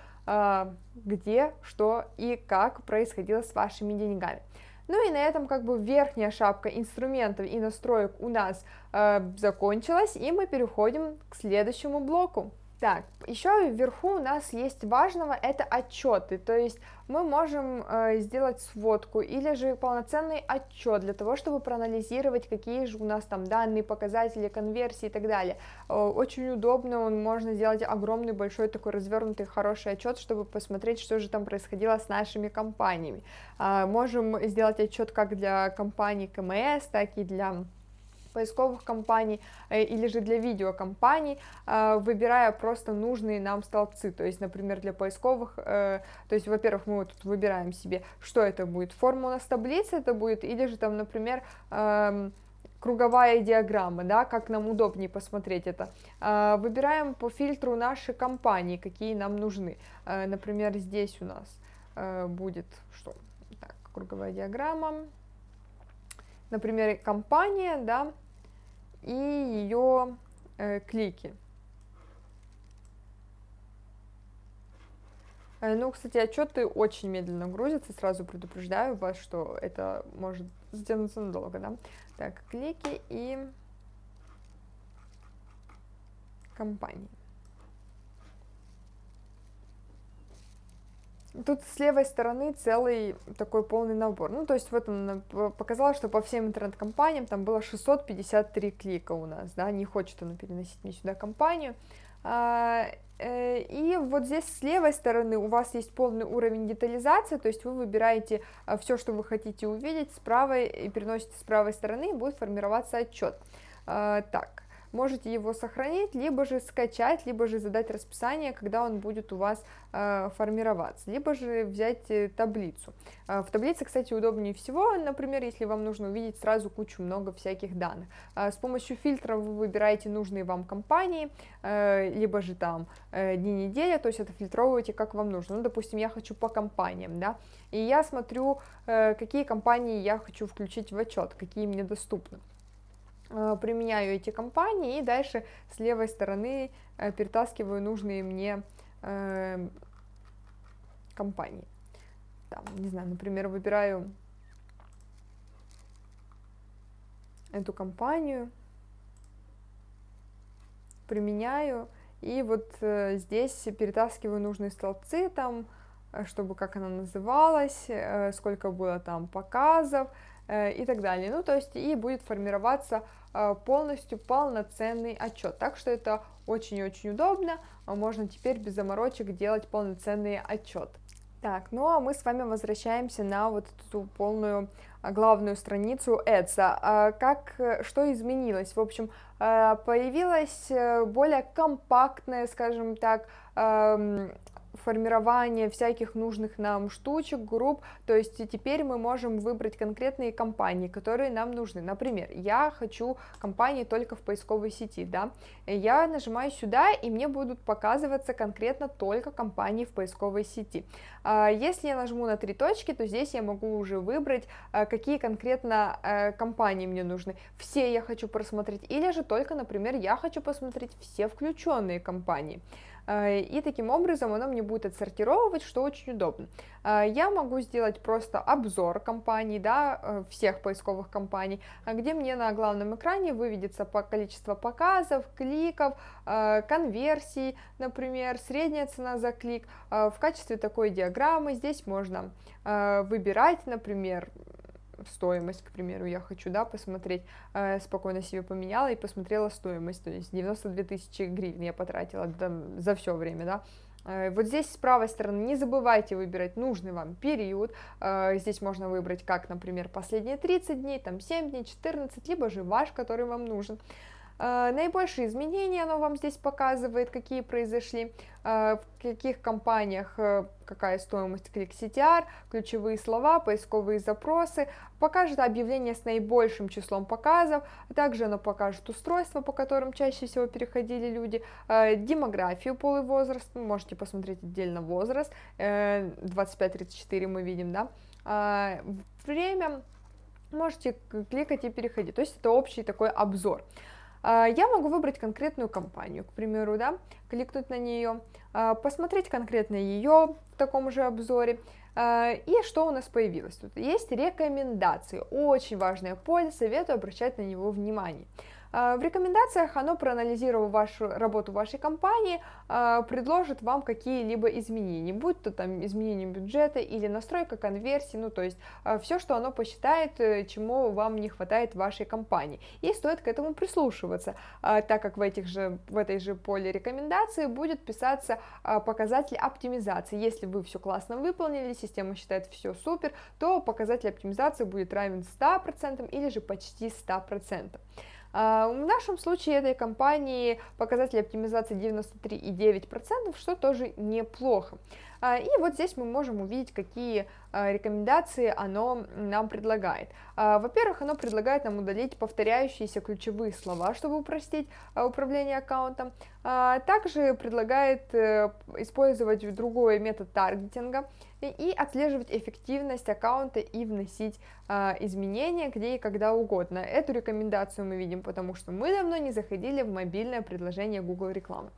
где, что и как происходило с вашими деньгами. Ну и на этом как бы верхняя шапка инструментов и настроек у нас э, закончилась, и мы переходим к следующему блоку. Так, еще вверху у нас есть важного, это отчеты, то есть мы можем э, сделать сводку или же полноценный отчет для того, чтобы проанализировать, какие же у нас там данные, показатели, конверсии и так далее. Э, очень удобно, можно сделать огромный, большой такой развернутый, хороший отчет, чтобы посмотреть, что же там происходило с нашими компаниями. Э, можем сделать отчет как для компаний КМС, так и для поисковых компаний э, или же для видеокомпаний, э, выбирая просто нужные нам столбцы, то есть, например, для поисковых, э, то есть, во-первых, мы вот тут выбираем себе, что это будет, форма у нас таблицы это будет, или же там, например, эм, круговая диаграмма, да, как нам удобнее посмотреть это. Выбираем по фильтру наши компании, какие нам нужны. Например, здесь у нас будет что? Так, круговая диаграмма. Например, компания, да, и ее э, клики. Э, ну, кстати, отчеты очень медленно грузятся, сразу предупреждаю вас, что это может затянуться надолго, да. Так, клики и компании. Тут с левой стороны целый такой полный набор. Ну, то есть вот он показал, что по всем интернет-компаниям там было 653 клика у нас, да, не хочет он переносить мне сюда компанию. А, э, и вот здесь с левой стороны у вас есть полный уровень детализации, то есть вы выбираете а, все, что вы хотите увидеть, с правой и переносите с правой стороны, и будет формироваться отчет. А, так, можете его сохранить, либо же скачать, либо же задать расписание, когда он будет у вас э, формироваться, либо же взять э, таблицу. Э, в таблице, кстати, удобнее всего, например, если вам нужно увидеть сразу кучу много всяких данных. С помощью фильтра вы выбираете нужные вам компании, либо же там дни недели, то есть это фильтровываете как вам нужно. Ну, допустим, я хочу по компаниям, да, и я смотрю, какие компании я хочу включить в отчет, какие мне доступны. Э, применяю эти компании и дальше с левой стороны э, перетаскиваю нужные мне э, компании. Там, не знаю, например, выбираю эту компанию, применяю, и вот здесь перетаскиваю нужные столбцы, там, чтобы как она называлась, сколько было там показов, и так далее. Ну, то есть и будет формироваться э, полностью полноценный отчет. Так что это очень-очень удобно, а можно теперь без заморочек делать полноценный отчет. Так, ну а мы с вами возвращаемся на вот эту полную а, главную страницу Эдса. А как, что изменилось? В общем, э, появилась более компактная, скажем так, эм, формирование всяких нужных нам штучек, групп, то есть теперь мы можем выбрать конкретные компании, которые нам нужны. Например, я хочу компании только в поисковой сети, да, я нажимаю сюда, и мне будут показываться конкретно только компании в поисковой сети. А, если я нажму на три точки, то здесь я могу уже выбрать, а, какие конкретно а, компании мне нужны. Все я хочу просмотреть, или же только, например, я хочу посмотреть все включенные компании. Э, и таким образом оно мне будет отсортировывать, что очень удобно. Э, я могу сделать просто обзор компаний, да, э, всех поисковых компаний, где мне на главном экране выведется по количество показов, кликов, конверсий, например, средняя цена за клик. В качестве такой диаграммы здесь можно выбирать, например, стоимость, к примеру, я хочу, да, посмотреть, э, спокойно себе поменяла и посмотрела стоимость, то есть 92 тысячи гривен я потратила там, за все время, да, э, вот здесь с правой стороны не забывайте выбирать нужный вам период. Э, здесь можно выбрать как, например, последние 30 дней, там 7 дней, 14, либо же ваш, который вам нужен. Э, наибольшие изменения оно вам здесь показывает, какие произошли, э, в каких компаниях э, какая стоимость клик CTR, ключевые слова, поисковые запросы, покажет объявление с наибольшим числом показов, также оно покажет устройства, по которым чаще всего переходили люди, демографию, пол и возраст, можете посмотреть отдельно возраст, 25-34 мы видим, да, время, можете кликать и переходить, то есть это общий такой обзор. А, я могу выбрать конкретную компанию, к примеру, да, кликнуть на нее, а, посмотреть конкретно ее в таком же обзоре, а, и что у нас появилось тут? Есть рекомендации, очень важное поле, советую обращать на него внимание. В рекомендациях оно, проанализировав вашу работу вашей компании, предложит вам какие-либо изменения, будь то там изменение бюджета или настройка конверсии, ну то есть все, что оно посчитает, э, чему вам не хватает в вашей компании. И стоит к этому прислушиваться, так как в, этих же, в этой же поле рекомендации будет писаться показатель оптимизации. Если вы все классно выполнили, система считает все супер, то показатель оптимизации будет равен 100% или же почти 100%. А, в нашем случае этой компании показатель оптимизации 93,9%, что тоже неплохо. А, и вот здесь мы можем увидеть, какие а, рекомендации оно нам предлагает. Во-первых, оно предлагает нам удалить повторяющиеся ключевые слова, чтобы упростить управление аккаунтом. Также предлагает э, использовать другой метод таргетинга и отслеживать эффективность аккаунта и вносить изменения где и когда угодно. Эту рекомендацию мы видим, потому что мы давно не заходили в мобильное предложение Google рекламы.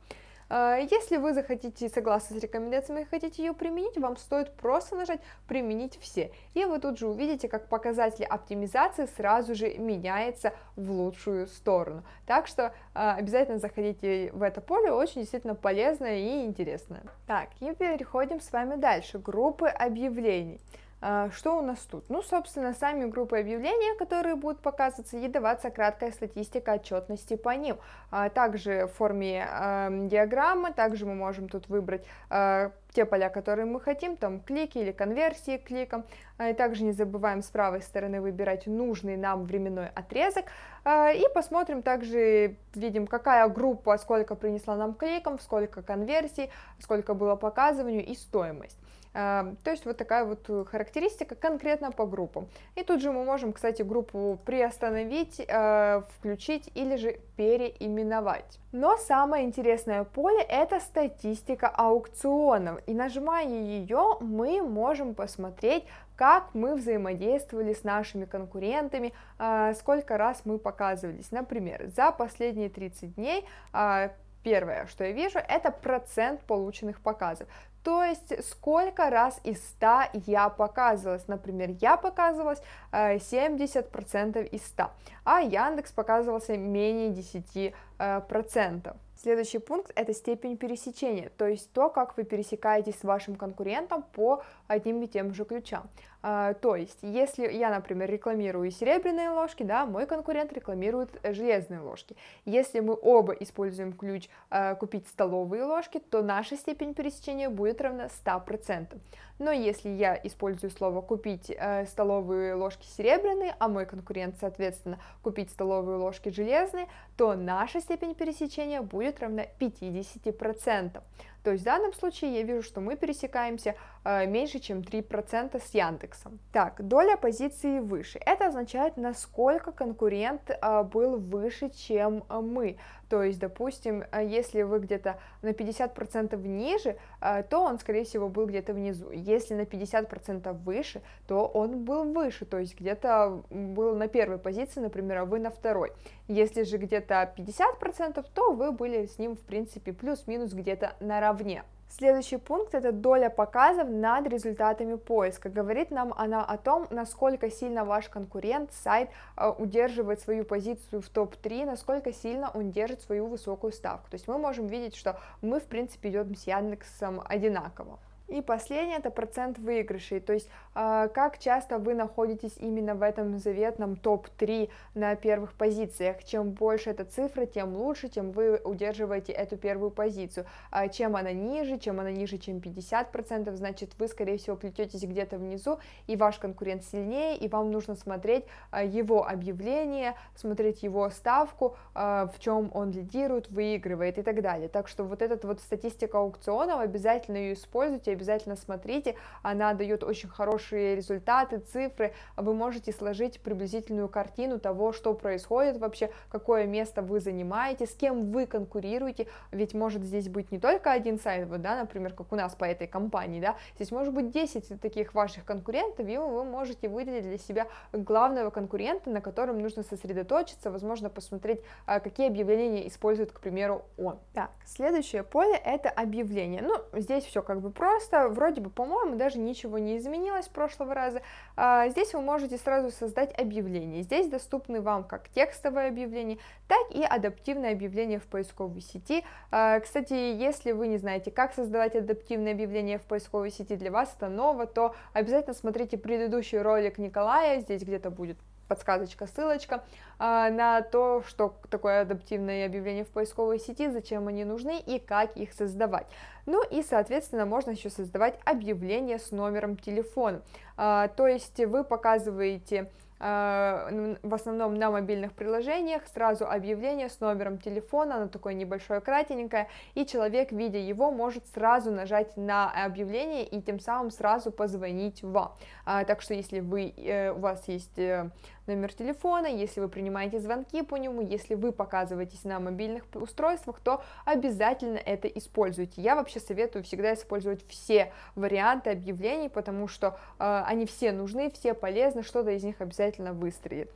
А, если вы захотите, согласны с рекомендациями и хотите ее применить, вам стоит просто нажать «Применить все». И вы тут же увидите, как показатели оптимизации сразу же меняются в лучшую сторону. Так что а, обязательно заходите в это поле, очень действительно полезное и интересное. Так, и переходим с вами дальше. Группы объявлений. А, что у нас тут? Ну, собственно, сами группы объявления, которые будут показываться, и даваться краткая статистика отчетности по ним. А, также в форме э, диаграммы, также мы можем тут выбрать э, те поля, которые мы хотим, там клики или конверсии к кликам. И также не забываем с правой стороны выбирать нужный нам временной отрезок. И посмотрим также, видим, какая группа, сколько принесла нам кликов, сколько конверсий, сколько было показыванию и стоимость. То есть вот такая вот характеристика конкретно по группам. И тут же мы можем, кстати, группу приостановить, э, включить или же переименовать. Но самое интересное поле это статистика аукционов. И нажимая ее, мы можем посмотреть, как мы взаимодействовали с нашими конкурентами, э, сколько раз мы показывались. Например, за последние 30 дней э, Первое, что я вижу, это процент полученных показов. То есть сколько раз из 100 я показывалась. Например, я показывалась 70% э, из 100, а Яндекс показывался менее 10%. Э, Следующий пункт – это степень пересечения, то есть то, как вы пересекаетесь с вашим конкурентом по одним и тем же ключам. А, то есть, если я, например, рекламирую серебряные ложки, да, мой конкурент рекламирует железные ложки. Если мы оба используем ключ а, купить столовые ложки, то наша степень пересечения будет равна 100%. Но если я использую слово купить а, столовые ложки серебряные, а мой конкурент, соответственно, купить столовые ложки железные, то наша степень пересечения будет равна 50%. То есть в данном случае я вижу, что мы пересекаемся э, меньше, чем 3% с Яндексом. Так, доля позиции выше. Это означает, насколько конкурент э, был выше, чем э, мы. То есть, допустим, э, если вы где-то на 50% ниже, э, то он, скорее всего, был где-то внизу. Если на 50% выше, то он был выше, то есть где-то был на первой позиции, например, а вы на второй. Если же где-то 50%, то вы были с ним, в принципе, плюс-минус где-то наравне. Следующий пункт – это доля показов над результатами поиска. Говорит нам она о том, насколько сильно ваш конкурент, сайт э, удерживает свою позицию в топ-3, насколько сильно он держит свою высокую ставку. То есть мы можем видеть, что мы, в принципе, идем с Яндексом одинаково. И последнее это процент выигрышей, то есть э, как часто вы находитесь именно в этом заветном топ-3 на первых позициях. Чем больше эта цифра, тем лучше, тем вы удерживаете эту первую позицию. А чем она ниже, чем она ниже, чем 50%, значит вы, скорее всего, плететесь где-то внизу, и ваш конкурент сильнее, и вам нужно смотреть э, его объявление, смотреть его ставку, в чем он лидирует, выигрывает и так далее. Так что вот эта вот статистика аукционов, обязательно ее используйте, обязательно смотрите, она дает очень хорошие результаты, цифры, вы можете сложить приблизительную картину того, что происходит вообще, какое место вы занимаете, с кем вы конкурируете, ведь может здесь быть не только один сайт, вот, да, например, как у нас по этой компании, да, здесь может быть 10 таких ваших конкурентов, и вы можете выделить для себя главного конкурента, на котором нужно сосредоточиться, возможно, посмотреть, а, какие объявления использует, к примеру, он. Так, следующее поле это объявление. Ну, здесь все как бы просто, просто, вроде бы, по-моему, даже ничего не изменилось с прошлого раза. А, здесь вы можете сразу создать объявление. Здесь доступны вам как текстовое объявление, так и адаптивное объявление в поисковой сети. А, кстати, если вы не знаете, как создавать адаптивное объявление в поисковой сети, для вас это ново, то обязательно смотрите предыдущий ролик Николая, здесь где-то будет подсказочка, ссылочка а, на то, что такое адаптивное объявление в поисковой сети, зачем они нужны и как их создавать. Ну и, соответственно, можно еще создавать объявление с номером телефона. А, то есть вы показываете в основном на мобильных приложениях, сразу объявление с номером телефона, оно такое небольшое, кратенькое, и человек, видя его, может сразу нажать на объявление и тем самым сразу позвонить вам. А, так что если вы, э, у вас есть э, номер телефона, если вы принимаете звонки по нему, если вы показываетесь на мобильных устройствах, то обязательно это используйте. Я вообще советую всегда использовать все варианты объявлений, потому что э, они все нужны, все полезны, что-то из них обязательно выстрелит.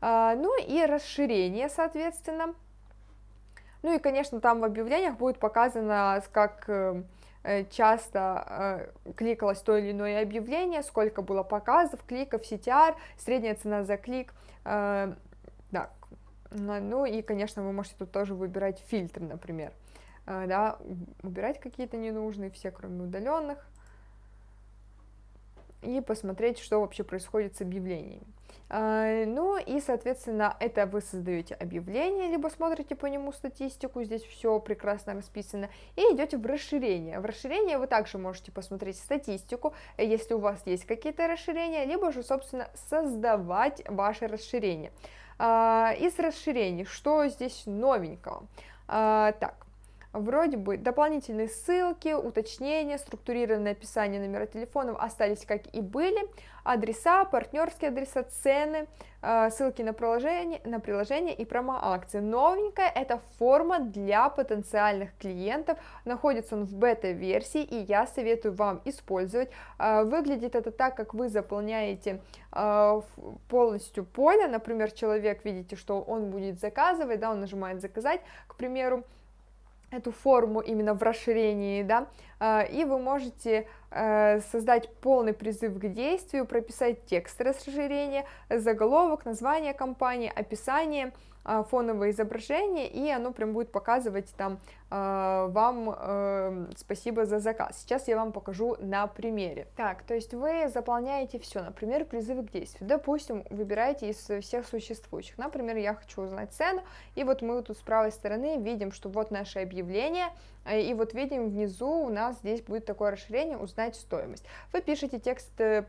Э, ну и расширение, соответственно. Ну и, конечно, там в объявлениях будет показано, как... Э, Э, часто э, кликалось то или иное объявление, сколько было показов, кликов, CTR, средняя цена за клик, э, да, ну и, конечно, вы можете тут тоже выбирать фильтр, например, да, убирать какие-то ненужные, все кроме удаленных, и посмотреть, что вообще происходит с объявлениями. А, ну и, соответственно, это вы создаете объявление, либо смотрите по нему статистику, здесь все прекрасно расписано, и идете в расширение. В расширение вы также можете посмотреть статистику, если у вас есть какие-то расширения, либо же, собственно, создавать ваше расширение. А, из расширений, что здесь новенького? А, так, Вроде бы дополнительные ссылки, уточнения, структурированное описание номера телефонов остались как и были, адреса, партнерские адреса, цены, э, ссылки на приложение, на приложение и промо-акции. Новенькая это форма для потенциальных клиентов, находится он в бета-версии и я советую вам использовать. Э, выглядит это так, как вы заполняете э, полностью поле, например, человек, видите, что он будет заказывать, да, он нажимает заказать, к примеру, эту форму именно в расширении, да, а, и вы можете э, создать полный призыв к действию, прописать текст расширения, заголовок, название компании, описание, фоновое изображение, и оно прям будет показывать там а, вам э, спасибо за заказ. Сейчас я вам покажу на примере. Так, то есть вы заполняете все, например, призывы к действию. Допустим, выбираете из всех существующих. Например, я хочу узнать цену, и вот мы тут с правой стороны видим, что вот наше объявление, э, и вот видим внизу у нас здесь будет такое расширение «Узнать стоимость». Вы пишете текст, э,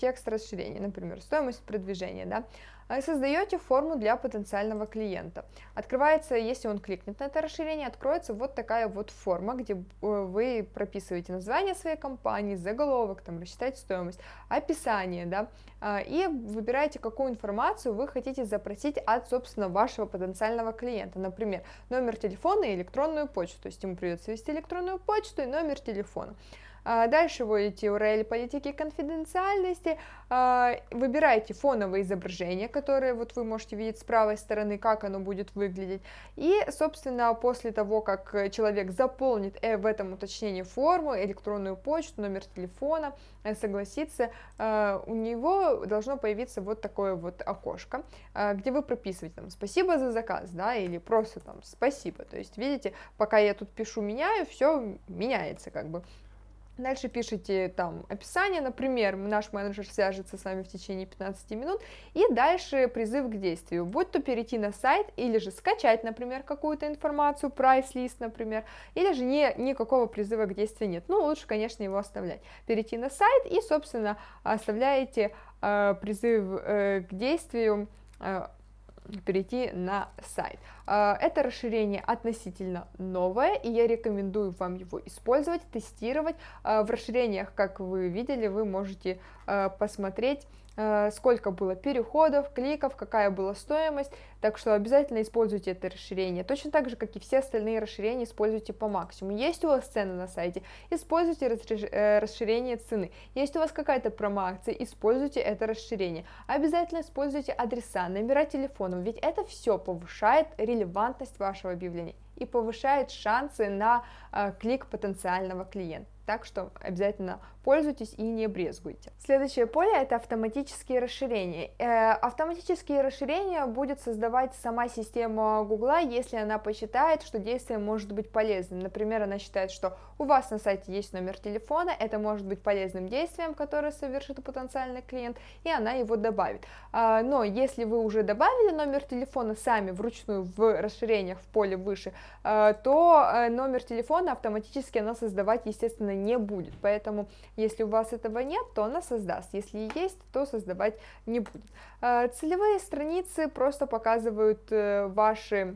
текст расширения, например, стоимость продвижения, да, а создаете форму для потенциального клиента. Открывается, если он кликнет на это расширение, откроется вот такая вот форма, где э, вы прописываете название своей компании, заголовок, там, рассчитать стоимость, описание, да, а, и выбираете, какую информацию вы хотите запросить от, собственно, вашего потенциального клиента. Например, номер телефона и электронную почту, то есть ему придется ввести электронную почту и номер телефона. А, дальше вводите URL политики конфиденциальности, а, выбираете фоновое изображение, которое вот вы можете видеть с правой стороны, как оно будет выглядеть. И, собственно, после того, как человек заполнит э, в этом уточнении форму, электронную почту, номер телефона, э, согласится, а, у него должно появиться вот такое вот окошко, где вы прописываете там «спасибо за заказ», да, или просто там «спасибо». То есть, видите, пока я тут пишу «меняю», все меняется как бы. Дальше пишите там описание, например, наш менеджер свяжется с вами в течение 15 минут, и дальше призыв к действию, будь то перейти на сайт, или же скачать, например, какую-то информацию, прайс-лист, например, или же не, никакого призыва к действию нет, ну, лучше, конечно, его оставлять. Перейти на сайт и, собственно, оставляете э, призыв э, к действию э, перейти на сайт. А, это расширение относительно новое, и я рекомендую вам его использовать, тестировать. А, в расширениях, как вы видели, вы можете а, посмотреть сколько было переходов, кликов, какая была стоимость, так что обязательно используйте это расширение. Точно так же, как и все остальные расширения, используйте по максимуму. Есть у вас цены на сайте, используйте э, расширение цены. Есть у вас какая-то промоакция, используйте это расширение. Обязательно используйте адреса, номера телефонов, ведь это все повышает релевантность вашего объявления и повышает шансы на э, клик потенциального клиента. так что обязательно пользуйтесь и не брезгуйте. Следующее поле это автоматические расширения. Э, автоматические расширения будет создавать сама система Гугла, если она посчитает, что действие может быть полезным. Например, она считает, что у вас на сайте есть номер телефона, это может быть полезным действием, которое совершит потенциальный клиент, и она его добавит. А, но если вы уже добавили номер телефона сами вручную в расширениях в поле выше, э, то э, номер телефона автоматически она создавать, естественно, не будет. Поэтому, если у вас этого нет, то она создаст. Если есть, то создавать не будет. Э, целевые страницы просто показывают ваши Э,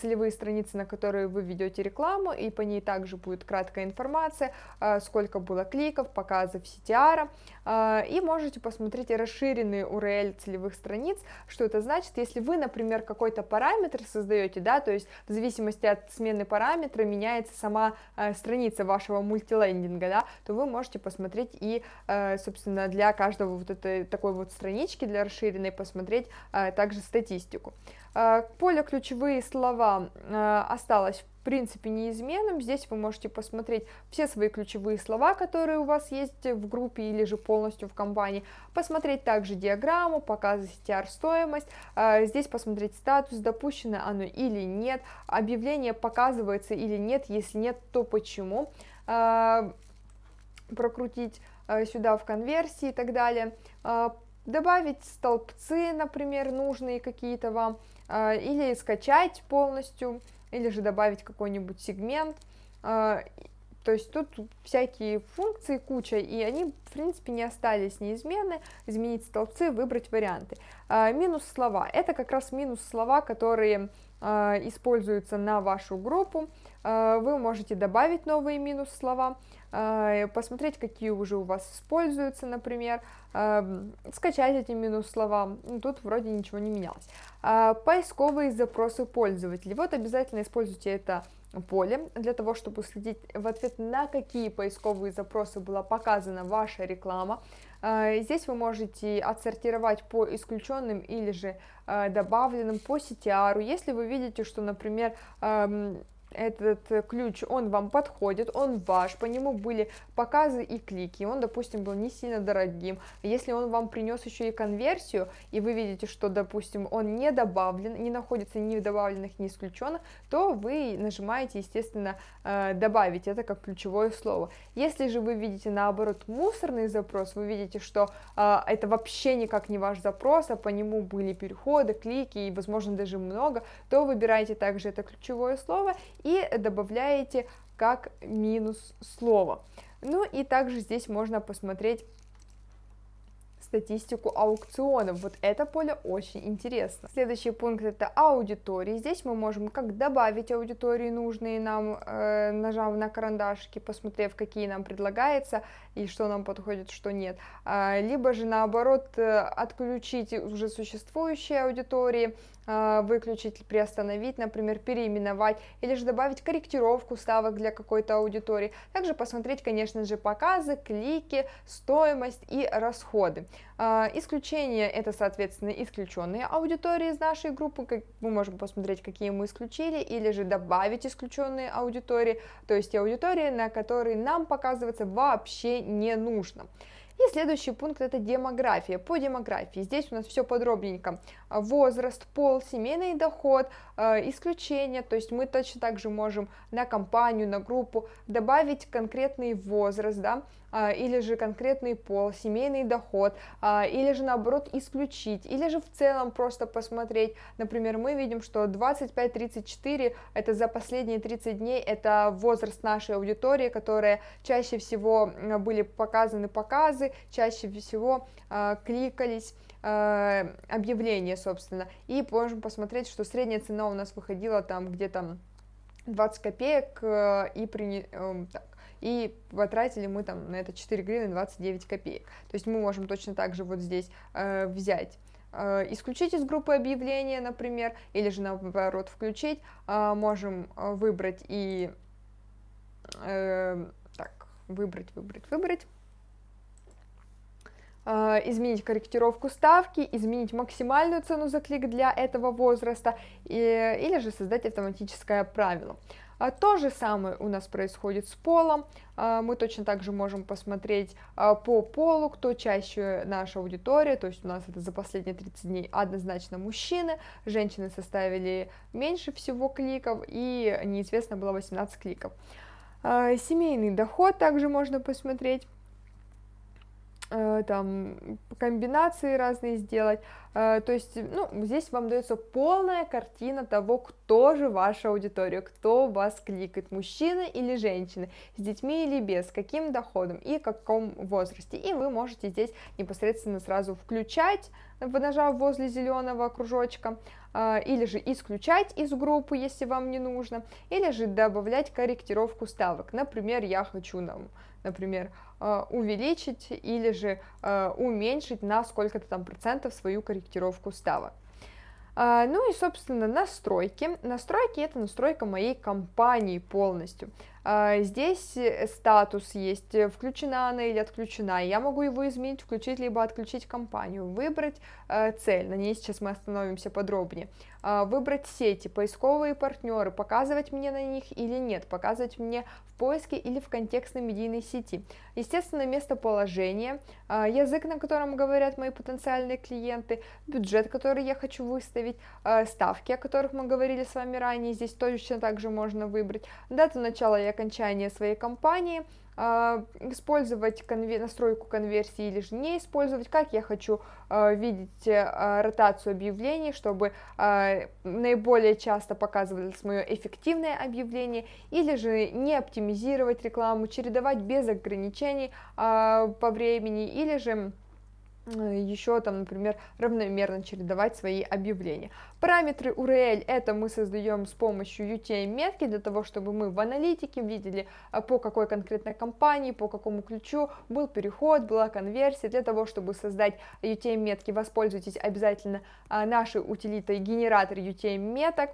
целевые страницы, на которые вы ведете рекламу, и по ней также будет краткая информация, э, сколько было кликов, показов CTR, э, и можете посмотреть расширенные URL целевых страниц, что это значит, если вы, например, какой-то параметр создаете, да, то есть в зависимости от смены параметра меняется сама страница вашего мультилендинга, да, то вы можете посмотреть и, собственно, для каждого вот этой такой вот странички, для расширенной, посмотреть также статистику. Э, поле ключевые слова э, осталось в принципе неизменным. Здесь вы можете посмотреть все свои ключевые слова, которые у вас есть в группе или же полностью в компании. Посмотреть также диаграмму, показать CTR стоимость. Э, здесь посмотреть статус, допущено оно или нет. Объявление показывается или нет. Если нет, то почему. Прокрутить сюда в конверсии и так далее добавить столбцы, например, нужные какие-то вам, или скачать полностью, или же добавить какой-нибудь сегмент. А, то есть тут всякие функции куча, и они, в принципе, не остались неизменны. Изменить столбцы, выбрать варианты. А, минус слова. Это как раз минус слова, которые используются на вашу группу. Вы можете добавить новые минус слова. А, посмотреть, какие уже у вас используются, например, а, скачать эти минус-слова, ну, тут вроде ничего не менялось. А, поисковые запросы пользователей, вот обязательно используйте это поле для того, чтобы следить в ответ на какие поисковые запросы была показана ваша реклама. Здесь вы можете отсортировать по исключенным или же добавленным по CTR. Если вы видите, что, например, этот э, ключ, он вам подходит, он ваш, по нему были показы и клики, он, допустим, был не сильно дорогим. Если он вам принес еще и конверсию, и вы видите, что, допустим, он не добавлен, не находится ни в добавленных, ни исключенных, то вы нажимаете, естественно, э, добавить это как ключевое слово. Если же вы видите, наоборот, мусорный запрос, вы видите, что э, это вообще никак не ваш запрос, а по нему были переходы, клики и, возможно, даже много, то выбирайте также это ключевое слово и добавляете как минус слово. Ну и также здесь можно посмотреть статистику аукционов. Вот это поле очень интересно. Следующий пункт это аудитории. Здесь мы можем как добавить аудитории нужные нам, э, нажав на карандашики, посмотрев, какие нам предлагается и что нам подходит, что нет. А, либо же наоборот э, отключить уже существующие аудитории, выключить, приостановить, например, переименовать, или же добавить корректировку ставок для какой-то аудитории. Также посмотреть, конечно же, показы, клики, стоимость и расходы. А, исключение это, соответственно, исключенные аудитории из нашей группы, мы можем посмотреть, какие мы исключили, или же добавить исключенные аудитории, то есть аудитории, на которые нам показываться вообще не нужно. И следующий пункт это демография. По демографии здесь у нас все подробненько. Возраст, пол, семейный доход, э, исключения, то есть мы точно так же можем на компанию, на группу добавить конкретный возраст, да, а, или же конкретный пол, семейный доход, а, или же наоборот исключить, или же в целом просто посмотреть, например, мы видим, что 25-34 это за последние 30 дней, это возраст нашей аудитории, которая чаще всего были показаны показы, чаще всего а, кликались, объявления, собственно, и можем посмотреть, что средняя цена у нас выходила там где-то 20 копеек, э, и при, э, так, и потратили мы там на это 4 гривны 29 копеек. То есть мы можем точно так же вот здесь э, взять э, исключить из группы объявления, например, или же наоборот включить, э, можем э, выбрать и э, так, выбрать, выбрать, выбрать, э, изменить корректировку ставки, изменить максимальную цену за клик для этого возраста, и, или же создать автоматическое правило. А, то же самое у нас происходит с полом, а, мы точно так же можем посмотреть а, по полу, кто чаще наша аудитория, то есть у нас это за последние 30 дней однозначно мужчины, женщины составили меньше всего кликов и неизвестно было 18 кликов. Семейный доход также можно посмотреть там комбинации разные сделать, Э, то есть, ну, здесь вам дается полная картина того, кто же ваша аудитория, кто вас кликает, мужчина или женщина, с детьми или без, с каким доходом и в каком возрасте. И вы можете здесь непосредственно сразу включать, нажав возле зеленого кружочка, э, или же исключать из группы, если вам не нужно, или же добавлять корректировку ставок. Например, я хочу нам, например, э, увеличить или же уменьшить на сколько-то там процентов свою корректировку корректировку ставок. А, ну и, собственно, настройки. Настройки это настройка моей компании полностью. Здесь э, статус есть, э, включена она или отключена. Я могу его изменить, включить либо отключить компанию, выбрать э, цель, на ней сейчас мы остановимся подробнее, выбрать сети, поисковые партнеры, показывать мне на них или нет, показывать мне в поиске или в контекстной медийной сети. Естественно, местоположение, а, язык, на котором говорят мои потенциальные клиенты, бюджет, который я хочу выставить, ставки, о которых мы говорили с вами ранее, здесь точно также можно выбрать, дату начала и окончания своей кампании, а, использовать конвер... настройку конверсии или же не использовать, как я хочу а, видеть а, ротацию объявлений, чтобы наиболее часто показывалось мое эффективное объявление, или же не оптимизировать рекламу, чередовать без ограничений по времени, или же Э, еще там, например, равномерно чередовать свои объявления. Параметры URL это мы создаем с помощью UTM-метки для того, чтобы мы в аналитике видели, э, по какой конкретной компании, по какому ключу был переход, была конверсия. Для того, чтобы создать UTM-метки, воспользуйтесь обязательно э, нашей утилитой генератор UTM-меток,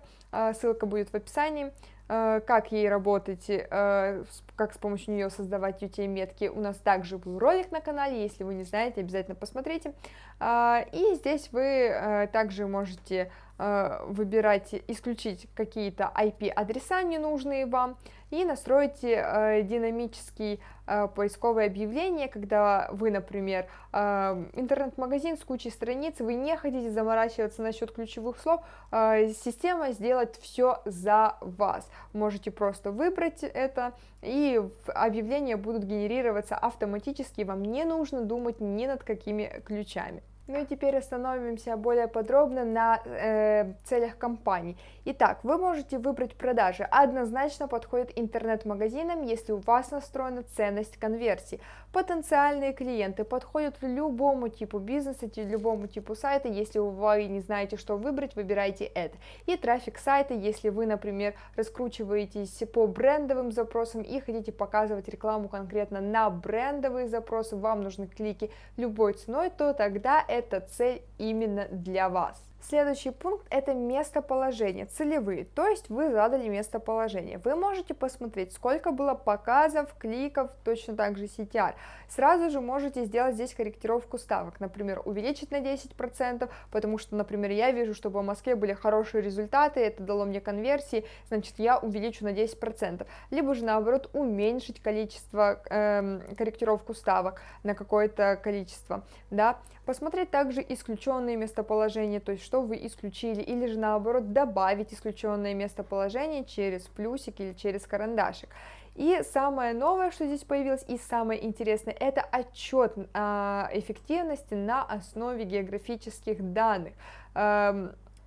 ссылка будет в описании. Э, как ей работать, э, как с помощью нее создавать UTM-метки. У нас также был ролик на канале, если вы не знаете, обязательно посмотрите. А, и здесь вы э, также можете выбирать, исключить какие-то IP-адреса ненужные вам, и настроите э, динамический э, поисковое объявление, когда вы, например, э, интернет-магазин с кучей страниц, вы не хотите заморачиваться насчет ключевых слов, э, система сделает все за вас. Можете просто выбрать это, и объявления будут генерироваться автоматически, вам не нужно думать ни над какими ключами. Ну и теперь остановимся более подробно на э, целях компании. Итак, вы можете выбрать продажи. Однозначно подходит интернет-магазинам, если у вас настроена ценность конверсии. Потенциальные клиенты подходят любому типу бизнеса, любому типу сайта. Если вы не знаете, что выбрать, выбирайте это. И трафик сайта, если вы, например, раскручиваетесь по брендовым запросам и хотите показывать рекламу конкретно на брендовые запросы, вам нужны клики любой ценой, то тогда эта цель именно для вас. Следующий пункт это местоположение, целевые, то есть вы задали местоположение. Вы можете посмотреть, сколько было показов, кликов, точно так же CTR. Сразу же можете сделать здесь корректировку ставок, например, увеличить на 10%, потому что, например, я вижу, что в Москве были хорошие результаты, это дало мне конверсии, значит, я увеличу на 10%. Либо же, наоборот, уменьшить количество, эм, корректировку ставок на какое-то количество, да. Посмотреть также исключенные местоположения, то есть что вы исключили, или же наоборот добавить исключенное местоположение через плюсик или через карандашик. И самое новое, что здесь появилось, и самое интересное, это отчет а, эффективности на основе географических данных.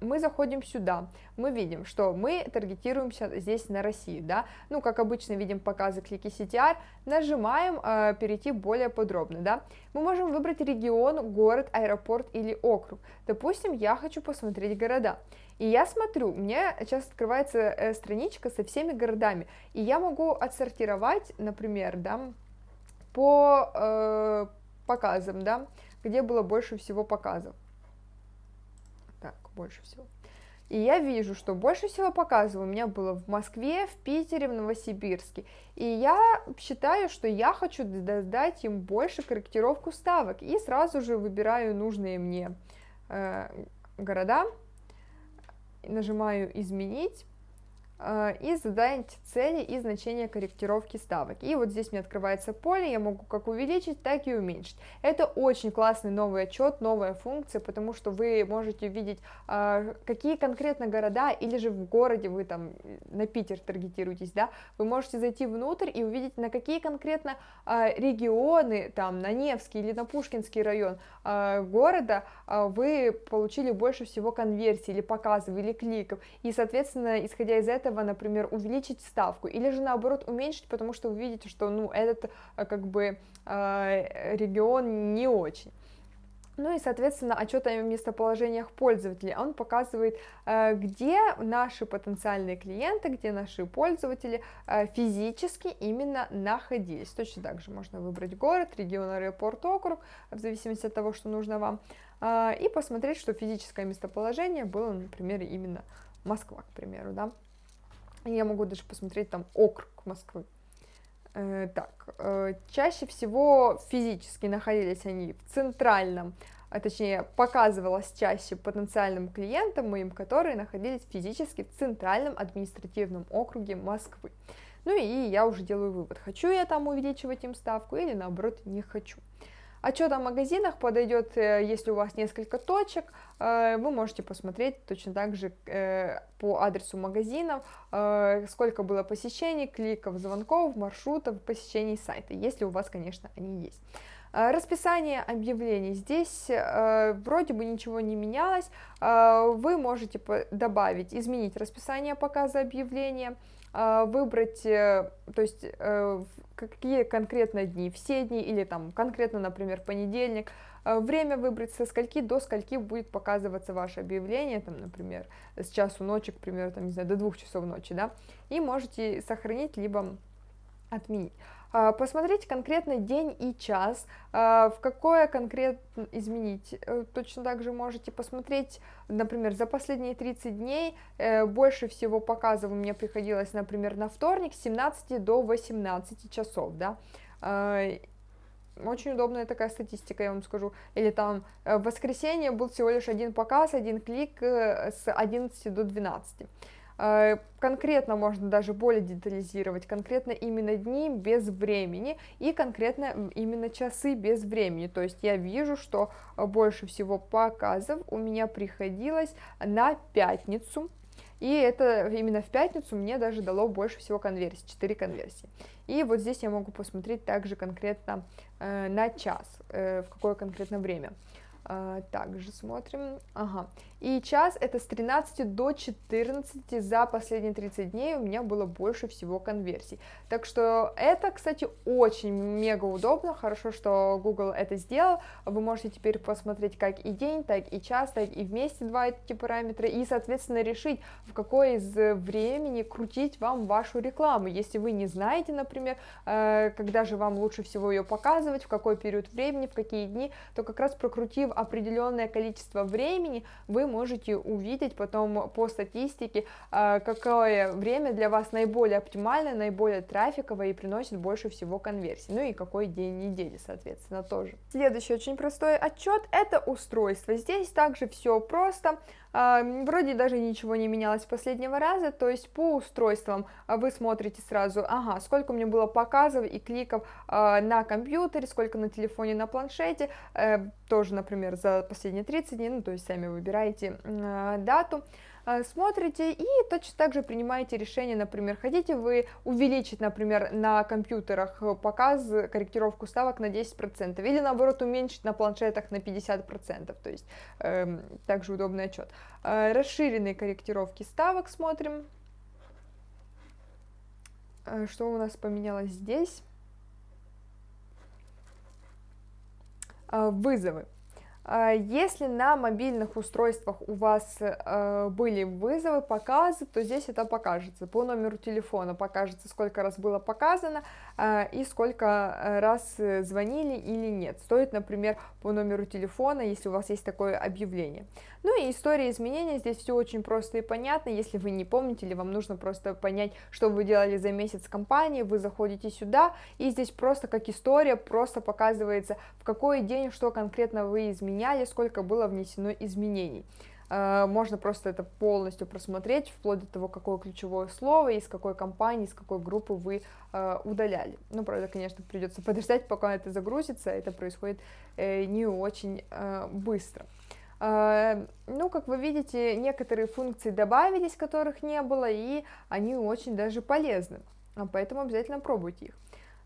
Мы заходим сюда, мы видим, что мы таргетируемся здесь на Россию, да, ну, как обычно видим показы клики CTR, нажимаем э, перейти более подробно, да, мы можем выбрать регион, город, аэропорт или округ, допустим, я хочу посмотреть города, и я смотрю, меня сейчас открывается э, страничка со всеми городами, и я могу отсортировать, например, да, по э, показам, да, где было больше всего показов, больше всего. И я вижу, что больше всего показов у меня было в Москве, в Питере, в Новосибирске. И я считаю, что я хочу дать им больше корректировку ставок. И сразу же выбираю нужные мне э, города, нажимаю «Изменить». Э, и задайте цели и значения корректировки ставок. И вот здесь мне открывается поле, я могу как увеличить, так и уменьшить. Это очень классный новый отчет, новая функция, потому что вы можете видеть, э, какие конкретно города, или же в городе вы там на Питер таргетируетесь, да, вы можете зайти внутрь и увидеть, на какие конкретно э, регионы, там, на Невский или на Пушкинский район города вы получили больше всего конверсий или показов, или кликов. И, соответственно, исходя из этого, этого, например, увеличить ставку, или же наоборот уменьшить, потому что вы видите, что ну, этот э, как бы э, регион не очень. Ну и, соответственно, отчет о местоположениях пользователей, он показывает, э, где наши потенциальные клиенты, где наши пользователи физически именно находились. Точно так же можно выбрать город, регион, аэропорт, округ, в зависимости от того, что нужно вам, и посмотреть, что физическое местоположение было, например, именно Москва, к примеру, да. Я могу даже посмотреть там округ Москвы. Э, так, э, чаще всего физически находились они в центральном, а точнее показывалось чаще потенциальным клиентам моим, которые находились физически в центральном административном округе Москвы. Ну и я уже делаю вывод, хочу я там увеличивать им ставку или наоборот не хочу. Отчет о магазинах подойдет, э, если у вас несколько точек, э, вы можете посмотреть точно так же э, по адресу магазинов, сколько было посещений, кликов, звонков, маршрутов, посещений сайта, если у вас, конечно, они есть. Расписание объявлений. Здесь э, вроде бы ничего не менялось. Э, вы можете добавить, изменить расписание показа объявления, выбрать, э, то есть э, какие конкретно дни, все дни или там конкретно, например, понедельник, э, время выбрать со скольки до скольки будет показываться ваше объявление, там, например, с часу ночи, к примеру, там, не знаю, до двух часов ночи, да, и можете сохранить, либо отменить. А, посмотреть конкретно день и час, а, в какое конкретно изменить. Э, точно так же можете посмотреть, например, за последние 30 дней э, больше всего показов меня приходилось, например, на вторник с 17 до 18 часов, да, а, очень удобная такая статистика, я вам скажу. Или там э, в воскресенье был всего лишь один показ, один клик с 11 до 12. Э, конкретно можно даже более детализировать, конкретно именно дни без времени и конкретно именно часы без времени. То есть я вижу, что больше всего показов у меня приходилось на пятницу, и это именно в пятницу мне даже дало больше всего конверсий, 4 конверсии. И вот здесь я могу посмотреть также конкретно э, на час, э, в какое конкретно время. А, также смотрим, ага, и час это с 13 до 14 за последние 30 дней у меня было больше всего конверсий, так что это, кстати, очень мега удобно, хорошо, что Google это сделал, вы можете теперь посмотреть как и день, так и час, так и вместе два эти параметра, и, соответственно, решить, в какое из времени крутить вам вашу рекламу, если вы не знаете, например, э, когда же вам лучше всего ее показывать, в какой период времени, в какие дни, то как раз прокрутив определенное количество времени, вы можете увидеть потом по статистике, а, какое время для вас наиболее оптимальное, наиболее трафиковое и приносит больше всего конверсий, ну и какой день недели, соответственно, тоже. Следующий очень простой отчет – это устройство. Здесь также все просто, вроде даже ничего не менялось с последнего раза, то есть по устройствам а, вы смотрите сразу, ага, сколько у меня было показов и кликов а, на компьютере, сколько на телефоне, на планшете, э, тоже, например, за последние 30 дней, ну, то есть сами выбираете дату, смотрите и точно так же принимаете решение, например, хотите вы увеличить, например, на компьютерах показ, корректировку ставок на 10%, или наоборот уменьшить на планшетах на 50%, то есть э, также удобный отчет. Э, расширенные корректировки ставок смотрим, э, что у нас поменялось здесь. Э, вызовы. А, если на мобильных устройствах у вас э, были вызовы, показы, то здесь это покажется. По номеру телефона покажется, сколько раз было показано э, и сколько э, раз звонили или нет. Стоит, например, по номеру телефона, если у вас есть такое объявление. Ну и история изменения, здесь все очень просто и понятно. Если вы не помните или вам нужно просто понять, что вы делали за месяц компании, вы заходите сюда, и здесь просто как история, просто показывается, в какой день, что конкретно вы изменили, меняли, сколько было внесено изменений. э, можно просто это полностью просмотреть, вплоть до того, какое ключевое слово, из какой компании, из какой группы вы э, удаляли. Ну, правда, конечно, придется подождать, пока это загрузится, это происходит э, не очень быстро. Ну, как вы видите, некоторые функции добавились, которых не было, и они очень даже полезны, а поэтому обязательно пробуйте их.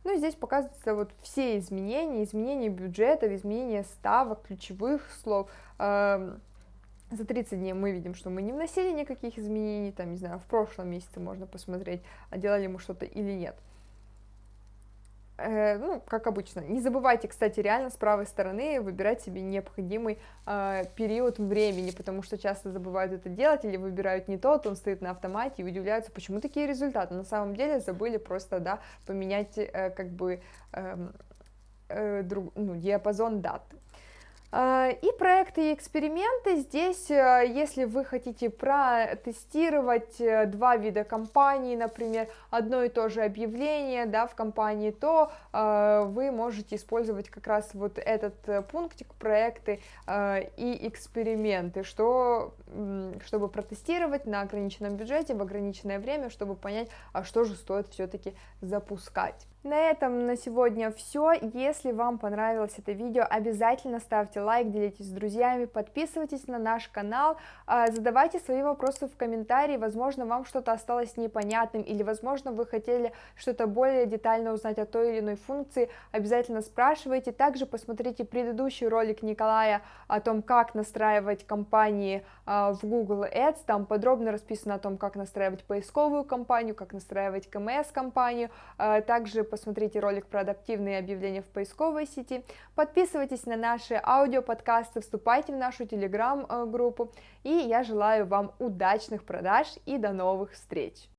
Ну и здесь показываются вот все изменения, изменения бюджетов, изменения ставок, ключевых слов. Эм, за 30 дней мы видим, что мы не вносили никаких изменений, там, не знаю, в прошлом месяце можно посмотреть, а делали мы что-то или нет. Э, ну, как обычно. Не забывайте, кстати, реально с правой стороны выбирать себе необходимый э, период времени, потому что часто забывают это делать или выбирают не тот, он стоит на автомате и удивляются, почему такие результаты. На самом деле забыли просто, да, поменять э, как бы э, э, друг, ну, диапазон даты. А, и проекты и эксперименты. Здесь, э, если вы хотите протестировать э, два вида компаний, например, одно и то же объявление да, в компании, то э, вы можете использовать как раз вот этот пунктик проекты и эксперименты, что, чтобы протестировать на ограниченном бюджете в ограниченное время, чтобы понять, а что же стоит все-таки запускать. На этом на сегодня все. Если вам понравилось это видео, обязательно ставьте лайк, делитесь с друзьями, подписывайтесь на наш канал, а, задавайте свои вопросы в комментарии, возможно, вам что-то осталось непонятным, или, возможно, вы хотели что-то более детально узнать о той или иной функции, обязательно спрашивайте. Также посмотрите предыдущий ролик Николая о том, как настраивать кампании а, в Google Ads, там подробно расписано о том, как настраивать поисковую кампанию, как настраивать КМС-кампанию, а, также посмотрите ролик про адаптивные объявления в поисковой сети, подписывайтесь на наши аудиоподкасты, вступайте в нашу телеграм-группу, и я желаю вам удачных продаж и до новых встреч!